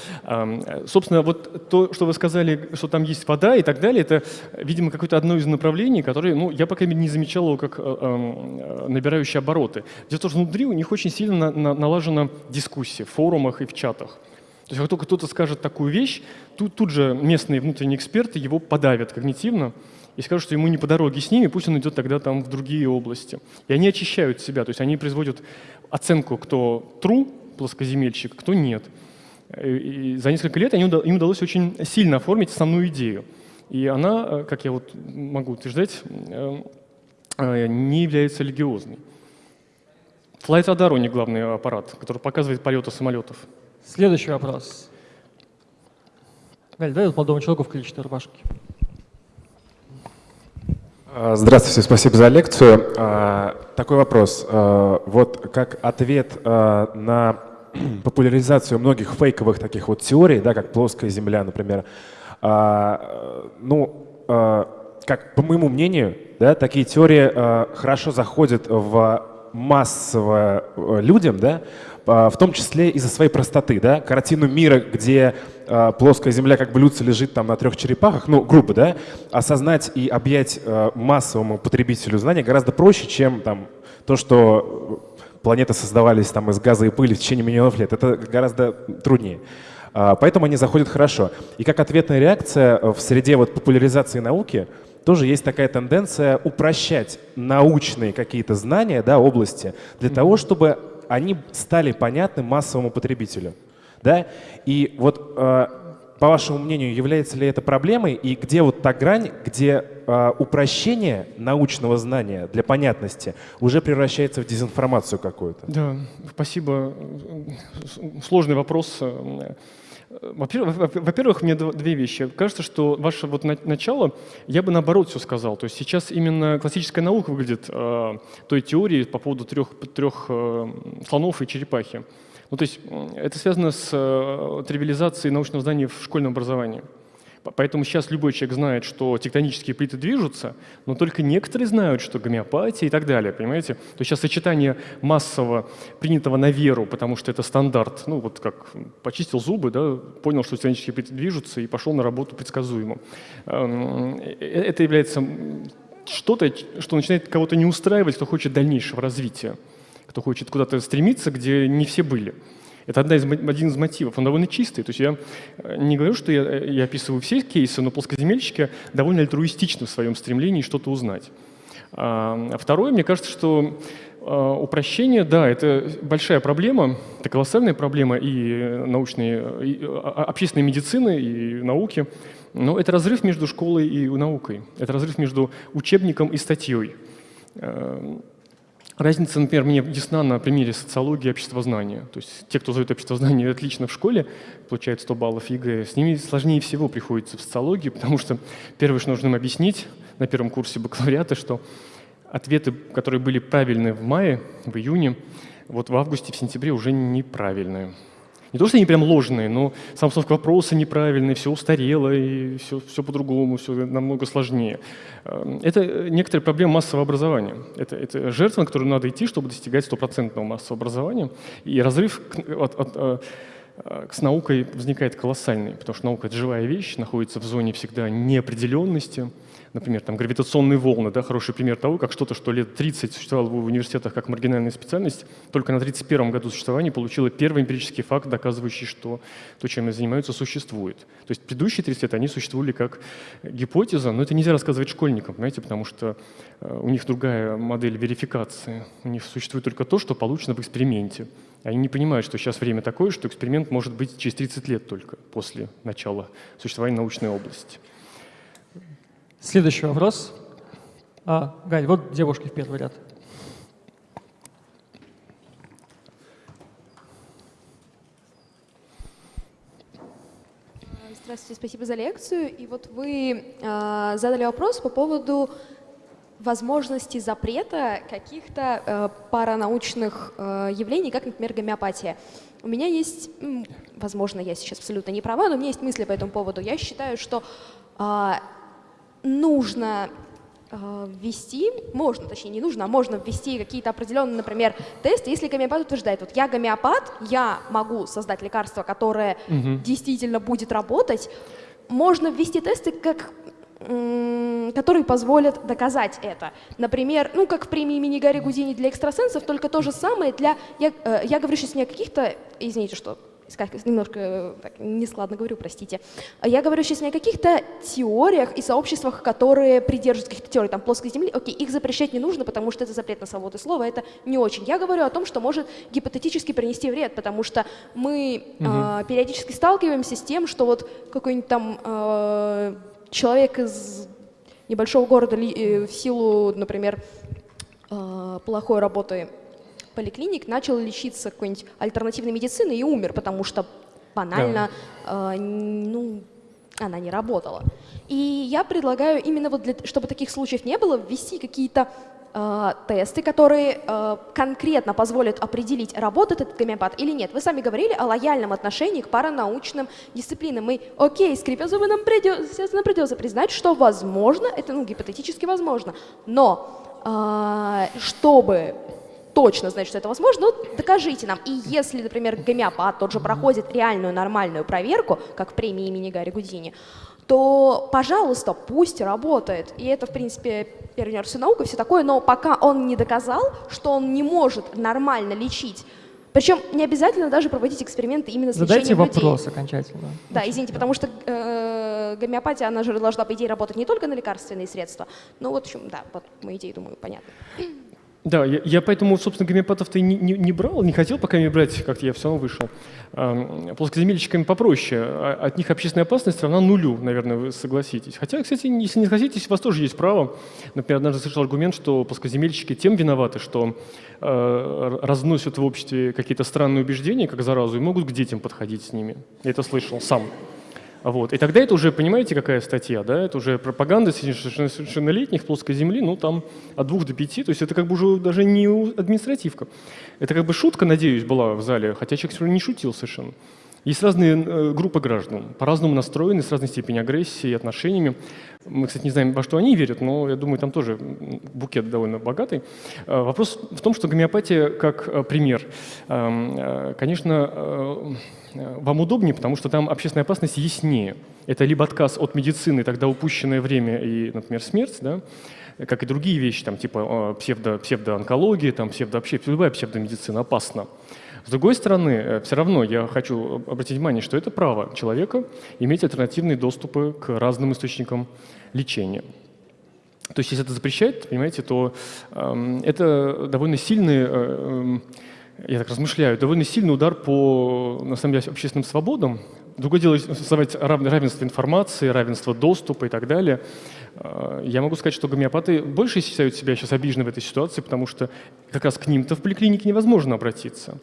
Собственно, вот то, что вы сказали, что там есть вода и так далее, это, видимо, какое-то одно из направлений, которое, ну, я, по крайней мере, не замечал его как э, э, набирающие обороты. Дело в том, что внутри у них очень сильно на- на- налажена дискуссия в форумах и в чатах. То есть как только кто-то скажет такую вещь, тут, тут же местные внутренние эксперты его подавят когнитивно и скажут, что ему не по дороге с ними, пусть он идет тогда там в другие области. И они очищают себя, то есть они производят оценку, кто true, плоскоземельщик, кто нет. И и за несколько лет им удалось очень сильно оформить основную идею. И она, э, как я вот могу утверждать, э, э, не является религиозной. Flight Radar у главный аппарат, который показывает полеты самолетов. Следующий вопрос. Галь, вот молодому человеку в клетчатой рубашке. А, Здравствуйте, спасибо за лекцию. А, Такой вопрос. А, Вот как ответ на популяризацию многих фейковых таких вот теорий, да, как плоская Земля, например, ну, как по моему мнению, да, такие теории хорошо заходят в массово э, людям, да, в том числе из-за своей простоты, да, картину мира, где э, плоская Земля как блюдце лежит там на трех черепахах, ну, грубо, да, осознать и объять э, массовому потребителю знания гораздо проще, чем там то, что планеты создавались там из газа и пыли в течение миллионов лет. Это гораздо труднее. А, поэтому они заходят хорошо. И как ответная реакция в среде вот популяризации науки тоже есть такая тенденция упрощать научные какие-то знания, да, области, для того, чтобы они стали понятны массовому потребителю. Да? И вот э, по вашему мнению, является ли это проблемой и где вот та грань, где э, упрощение научного знания для понятности уже превращается в дезинформацию какую-то? Да, спасибо. Сложный вопрос. Во-первых, мне две вещи. Кажется, что ваше вот начало, я бы наоборот все сказал. То есть сейчас именно классическая наука выглядит э, той теорией по поводу трех, трех э, слонов и черепахи. Ну, то есть это связано с э, тривиализацией научного знания в школьном образовании. Поэтому сейчас любой человек знает, что тектонические плиты движутся, но только некоторые знают, что гомеопатия и так далее, понимаете? То есть сейчас сочетание массово принятого на веру, потому что это стандарт, ну вот как почистил зубы, да, понял, что тектонические плиты движутся и пошел на работу предсказуемо. Эм, э, это является что-то, что начинает кого-то не устраивать, кто хочет дальнейшего развития, кто хочет куда-то стремиться, где не все были. Это одна из, один из мотивов. Он довольно чистый. То есть я э, не говорю, что я, э, я описываю все кейсы, но плоскоземельщики довольно альтруистичны в своем стремлении что-то узнать. А, а второе, мне кажется, что а, упрощение, да, это большая проблема, это колоссальная проблема и научной, и общественной медицины, и науки. Но это разрыв между школой и наукой. Это разрыв между учебником и статьей. Разница, например, мне ясна на примере социологии и обществознания. То есть те, кто сдает обществознание отлично в школе, получают 100 баллов ЕГЭ, с ними сложнее всего приходится в социологии, потому что первое, что нужно им объяснить на первом курсе бакалавриата, что ответы, которые были правильны в мае, в июне, вот в августе, в сентябре уже неправильные. Не то, что они прям ложные, но сам установка вопроса неправильный, все устарело, и все, все по-другому, все намного сложнее. Эм, это некоторая проблема массового образования. Это, это жертва, на которую надо идти, чтобы достигать стопроцентного массового образования. И разрыв от, от, от э, с наукой возникает колоссальный, потому что наука — это живая вещь, находится в зоне всегда неопределенности, например, там, гравитационные волны, да, хороший пример того, как что-то, что лет 30 существовало в университетах как маргинальная специальность, только на 31 году существования получила первый эмпирический факт, доказывающий, что то, чем они занимаются, существует. То есть предыдущие 30 лет они существовали как гипотеза, но это нельзя рассказывать школьникам, понимаете, потому что э, у них другая модель верификации. У них существует только то, что получено в эксперименте. Они не понимают, что сейчас время такое, что эксперимент может быть через 30 лет только после начала существования научной области. Следующий вопрос. А, Галь, вот девушки в первый ряд. Здравствуйте, спасибо за лекцию. И вот вы э, задали вопрос по поводу возможности запрета каких-то э, паранаучных э, явлений, как, например, гомеопатия. У меня есть, возможно, я сейчас абсолютно не права, но у меня есть мысли по этому поводу. Я считаю, что нужно э, ввести, можно, точнее не нужно, а можно ввести какие-то определенные, например, тесты, если гомеопат утверждает, вот я гомеопат, я могу создать лекарство, которое угу. действительно будет работать, можно ввести тесты, как которые позволят доказать это. Например, ну, как в премии имени Гарри Гудини для экстрасенсов, только то же самое для... Я, э, я говорю сейчас не о каких-то... Извините, что немножко э, так, нескладно говорю, простите. Я говорю сейчас не о каких-то теориях и сообществах, которые придерживаются каких-то теорий, там, плоской земли. Окей, их запрещать не нужно, потому что это запрет на свободу слова, это не очень. Я говорю о том, что может гипотетически принести вред, потому что мы угу. э, периодически сталкиваемся с тем, что вот какой-нибудь там э, человек из небольшого города э, в силу, например, э, плохой работы поликлиник начал лечиться какой-нибудь альтернативной медицины и умер, потому что банально, да. э, ну, она не работала. И я предлагаю именно вот для, чтобы таких случаев не было, ввести какие-то э, тесты, которые э, конкретно позволят определить, работает этот гомеопат или нет. Вы сами говорили о лояльном отношении к паранаучным дисциплинам. Мы, окей, скрипя зубы, нам придется, естественно, придется признать, что возможно, это ну, гипотетически возможно, но э, чтобы точно знать, что это возможно, ну, докажите нам. И если, например, гомеопат тот же проходит реальную нормальную проверку, как в премии имени Гарри Гудини, то, пожалуйста, пусть работает. И это, в принципе, университет наука все такое, но пока он не доказал, что он не может нормально лечить причем не обязательно даже проводить эксперименты именно с Задайте лечением людей. вопрос окончательно. Да, извините, потому что э, гомеопатия, она же должна, по идее, работать не только на лекарственные средства. Ну вот, в общем, да, вот мои идеи, думаю, понятно. Да, я, я поэтому, собственно, гомеопатов-то и не, не, не брал, не хотел пока не брать, как-то я все равно вышел. А, плоскоземельщиками попроще, а, от них общественная опасность равна нулю, наверное, вы согласитесь. Хотя, кстати, если не согласитесь, у вас тоже есть право. Например, однажды слышал аргумент, что плоскоземельщики тем виноваты, что э, разносят в обществе какие-то странные убеждения, как заразу, и могут к детям подходить с ними. Я это слышал сам. Вот. И тогда это уже, понимаете, какая статья, да? Это уже пропаганда совершеннолетних плоской земли, ну там от двух до пяти, то есть это как бы уже даже не административка. Это как бы шутка, надеюсь, была в зале, хотя человек не шутил совершенно. Есть разные э, группы граждан, по-разному настроены, с разной степенью агрессии и отношениями. Мы, кстати, не знаем, во что они верят, но я думаю, там тоже букет довольно богатый. Э, вопрос в том, что гомеопатия как э, пример, эм, конечно, вам удобнее, потому что там общественная опасность яснее. Это либо отказ от медицины, тогда упущенное время и, например, смерть, да, как и другие вещи, там, типа псевдо, псевдоонкология, там, псевдо, любая псевдомедицина опасна. С другой стороны, э, все равно я хочу обратить внимание, что это право человека иметь альтернативные доступы к разным источникам лечения. То есть если это запрещает, понимаете, то э, это довольно сильный, э, эм, я так размышляю, довольно сильный удар по, на самом деле, общественным свободам. Другое дело создавать равенство информации, равенство доступа и так далее. Э, я могу сказать, что гомеопаты больше считают себя сейчас обижены в этой ситуации, потому что как раз к ним-то в поликлинике невозможно обратиться.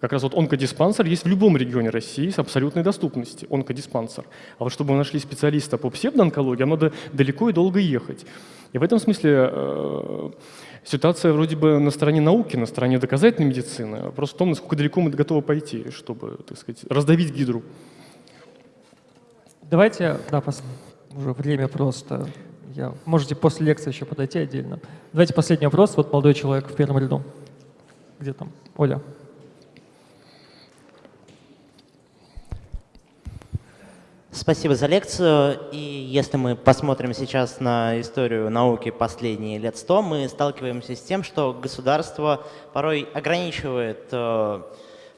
Как раз вот онкодиспансер есть в любом регионе России с абсолютной доступностью, онкодиспансер. А вот чтобы мы нашли специалиста по псевдоонкологии, надо далеко и долго ехать. И в этом смысле э, ситуация вроде бы на стороне науки, на стороне доказательной медицины. Вопрос в том, насколько далеко мы готовы пойти, чтобы, так сказать, раздавить гидру. Давайте, да, пос... уже время просто. Я... Можете после лекции еще подойти отдельно. Давайте последний вопрос. Вот молодой человек в первом ряду. Где там? Оля. Спасибо за лекцию. И если мы посмотрим сейчас на историю науки последние лет сто, мы сталкиваемся с тем, что государство порой ограничивает э,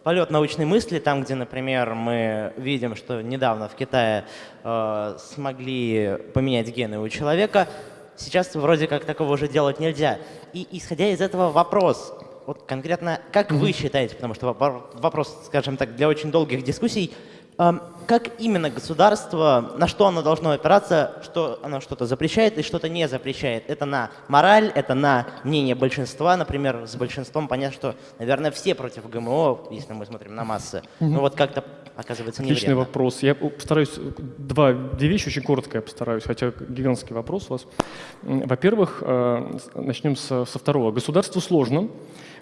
полет научной мысли, там, где, например, мы видим, что недавно в Китае э, смогли поменять гены у человека, сейчас вроде как такого уже делать нельзя. И исходя из этого вопрос, вот конкретно, как вы считаете, потому что вопрос, скажем так, для очень долгих дискуссий, как именно государство, на что оно должно опираться, что оно что-то запрещает и что-то не запрещает? Это на мораль, это на мнение большинства, например, с большинством понятно, что, наверное, все против ГМО, если мы смотрим на массы. Ну вот как-то оказывается не Отличный вопрос. Я постараюсь, два, две вещи очень коротко я постараюсь, хотя гигантский вопрос у вас. Во-первых, э, начнем со, со второго. Государству сложно,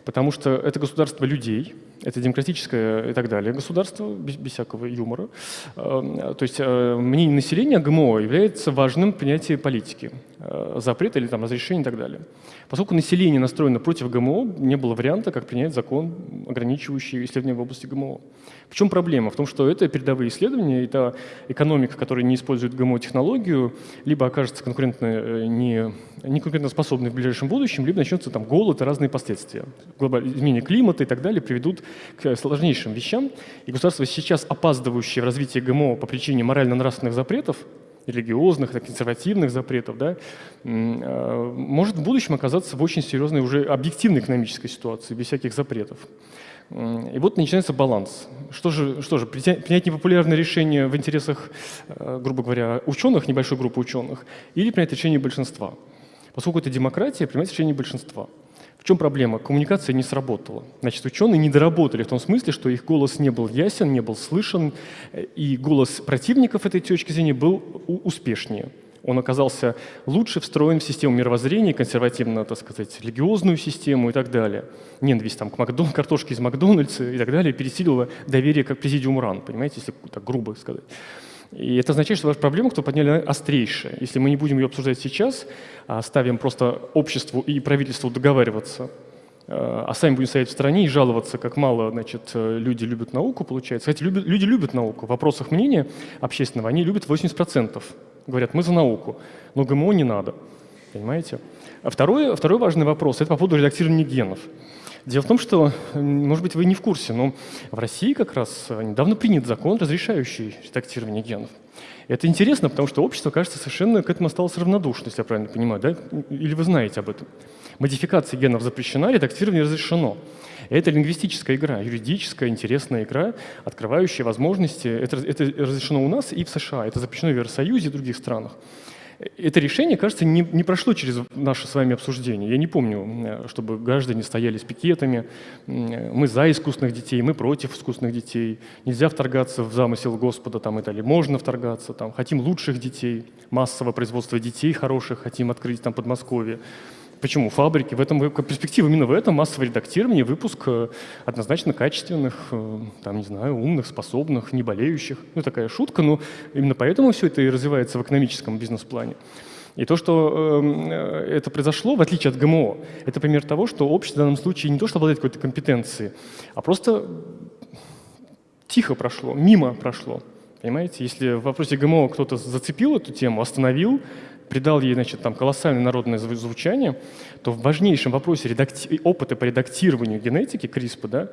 потому что это государство людей, это демократическое и так далее государство, без, без всякого юмора. Эм, то есть э, мнение населения ГМО является важным понятием политики, э, запрет или там, разрешение и так далее. Поскольку население настроено против ГМО, не было варианта, как принять закон, ограничивающий исследования в области ГМО. В чем проблема? В том, что это передовые исследования, это экономика, которая не использует ГМО-технологию, либо окажется конкурентно э, не, не конкурентоспособной в ближайшем будущем, либо начнется там голод и разные последствия. Изменение климата и так далее приведут к сложнейшим вещам. И государство сейчас опаздывающее в развитии ГМО по причине морально-нравственных запретов, религиозных, консервативных запретов, да, э, может в будущем оказаться в очень серьезной уже объективной экономической ситуации, без всяких запретов. И вот начинается баланс. Что же, что же принять непопулярное решение в интересах, э, грубо говоря, ученых, небольшой группы ученых, или принять решение большинства? Поскольку это демократия, принимать решение большинства. В чем проблема? Коммуникация не сработала. Значит, ученые не доработали в том смысле, что их голос не был ясен, не был слышен, и голос противников этой точки зрения был успешнее. Он оказался лучше встроен в систему мировоззрения, консервативно, так сказать, религиозную систему и так далее. Ненависть там, к Макдон, картошке из Макдональдса и так далее пересилила доверие как президиум РАН, понимаете, если так грубо сказать. И это означает, что ваша проблема, кто подняли, острейшая. Если мы не будем ее обсуждать сейчас, а оставим просто обществу и правительству договариваться, а сами будем стоять в стороне и жаловаться, как мало значит, люди любят науку, получается. Кстати, любят, люди любят науку. В вопросах мнения общественного они любят 80%. Говорят, мы за науку, но ГМО не надо. Понимаете? А второй, второй важный вопрос – это по поводу редактирования генов. Дело в том, что, может быть, вы не в курсе, но в России как раз недавно принят закон, разрешающий редактирование генов. Это интересно, потому что общество, кажется, совершенно к этому осталось равнодушно, если я правильно понимаю, да? Или вы знаете об этом? Модификация генов запрещена, редактирование разрешено. Это лингвистическая игра, юридическая, интересная игра, открывающая возможности. Это, это разрешено у нас и в США, это запрещено в Евросоюзе и других странах. Это решение, кажется, не, не прошло через наше с вами обсуждение. Я не помню, чтобы граждане стояли с пикетами. Мы за искусственных детей, мы против искусственных детей. Нельзя вторгаться в замысел Господа там, и далее. Можно вторгаться. Там, хотим лучших детей, массового производства детей хороших, хотим открыть там Подмосковье. Почему? Фабрики. В этом перспектива именно в этом массовое редактирование, выпуск э, однозначно качественных, э, там, не знаю, умных, способных, не болеющих. Ну, такая шутка, но именно поэтому все это и развивается в экономическом бизнес-плане. И то, что э, это произошло, в отличие от ГМО, это пример того, что общество в данном случае не то, что обладает какой-то компетенцией, а просто тихо прошло, мимо прошло. Понимаете, если в вопросе ГМО кто-то зацепил эту тему, остановил, придал ей значит, там, колоссальное народное звучание, то в важнейшем вопросе редакти... опыта по редактированию генетики CRISPR да,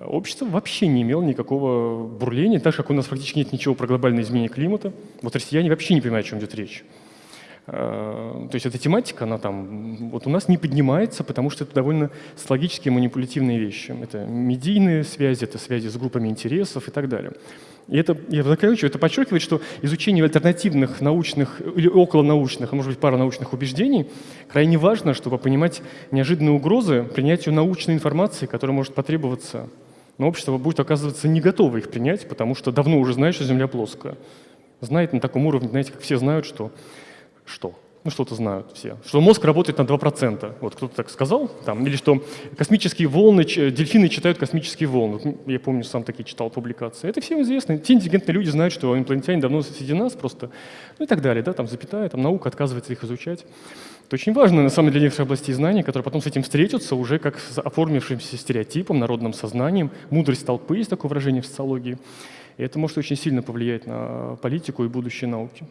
общество вообще не имело никакого бурления, так как у нас практически нет ничего про глобальное изменение климата. Вот россияне вообще не понимают, о чем идет речь. А, то есть эта тематика, она там, вот у нас не поднимается, потому что это довольно логические манипулятивные вещи. Это медийные связи, это связи с группами интересов и так далее. И это, я заканчиваю, это подчеркивает, что изучение альтернативных научных или околонаучных, а может быть паранаучных убеждений крайне важно, чтобы понимать неожиданные угрозы принятию научной информации, которая может потребоваться. Но общество будет оказываться не готово их принять, потому что давно уже знает, что Земля плоская. Знает на таком уровне, знаете, как все знают, что... Что? Ну что-то знают все, что мозг работает на 2%. Вот кто-то так сказал, там, или что космические волны, дельфины читают космические волны. Я помню, сам такие читал публикации. Это всем известно. Те интеллигентные люди знают, что инопланетяне давно среди нас просто, ну и так далее, да, там запятая, там наука отказывается их изучать. Это очень важно, на самом деле, для некоторых областей знаний, которые потом с этим встретятся уже как с оформившимся стереотипом, народным сознанием. Мудрость толпы есть такое выражение в социологии. И это может очень сильно повлиять на политику и будущее науки.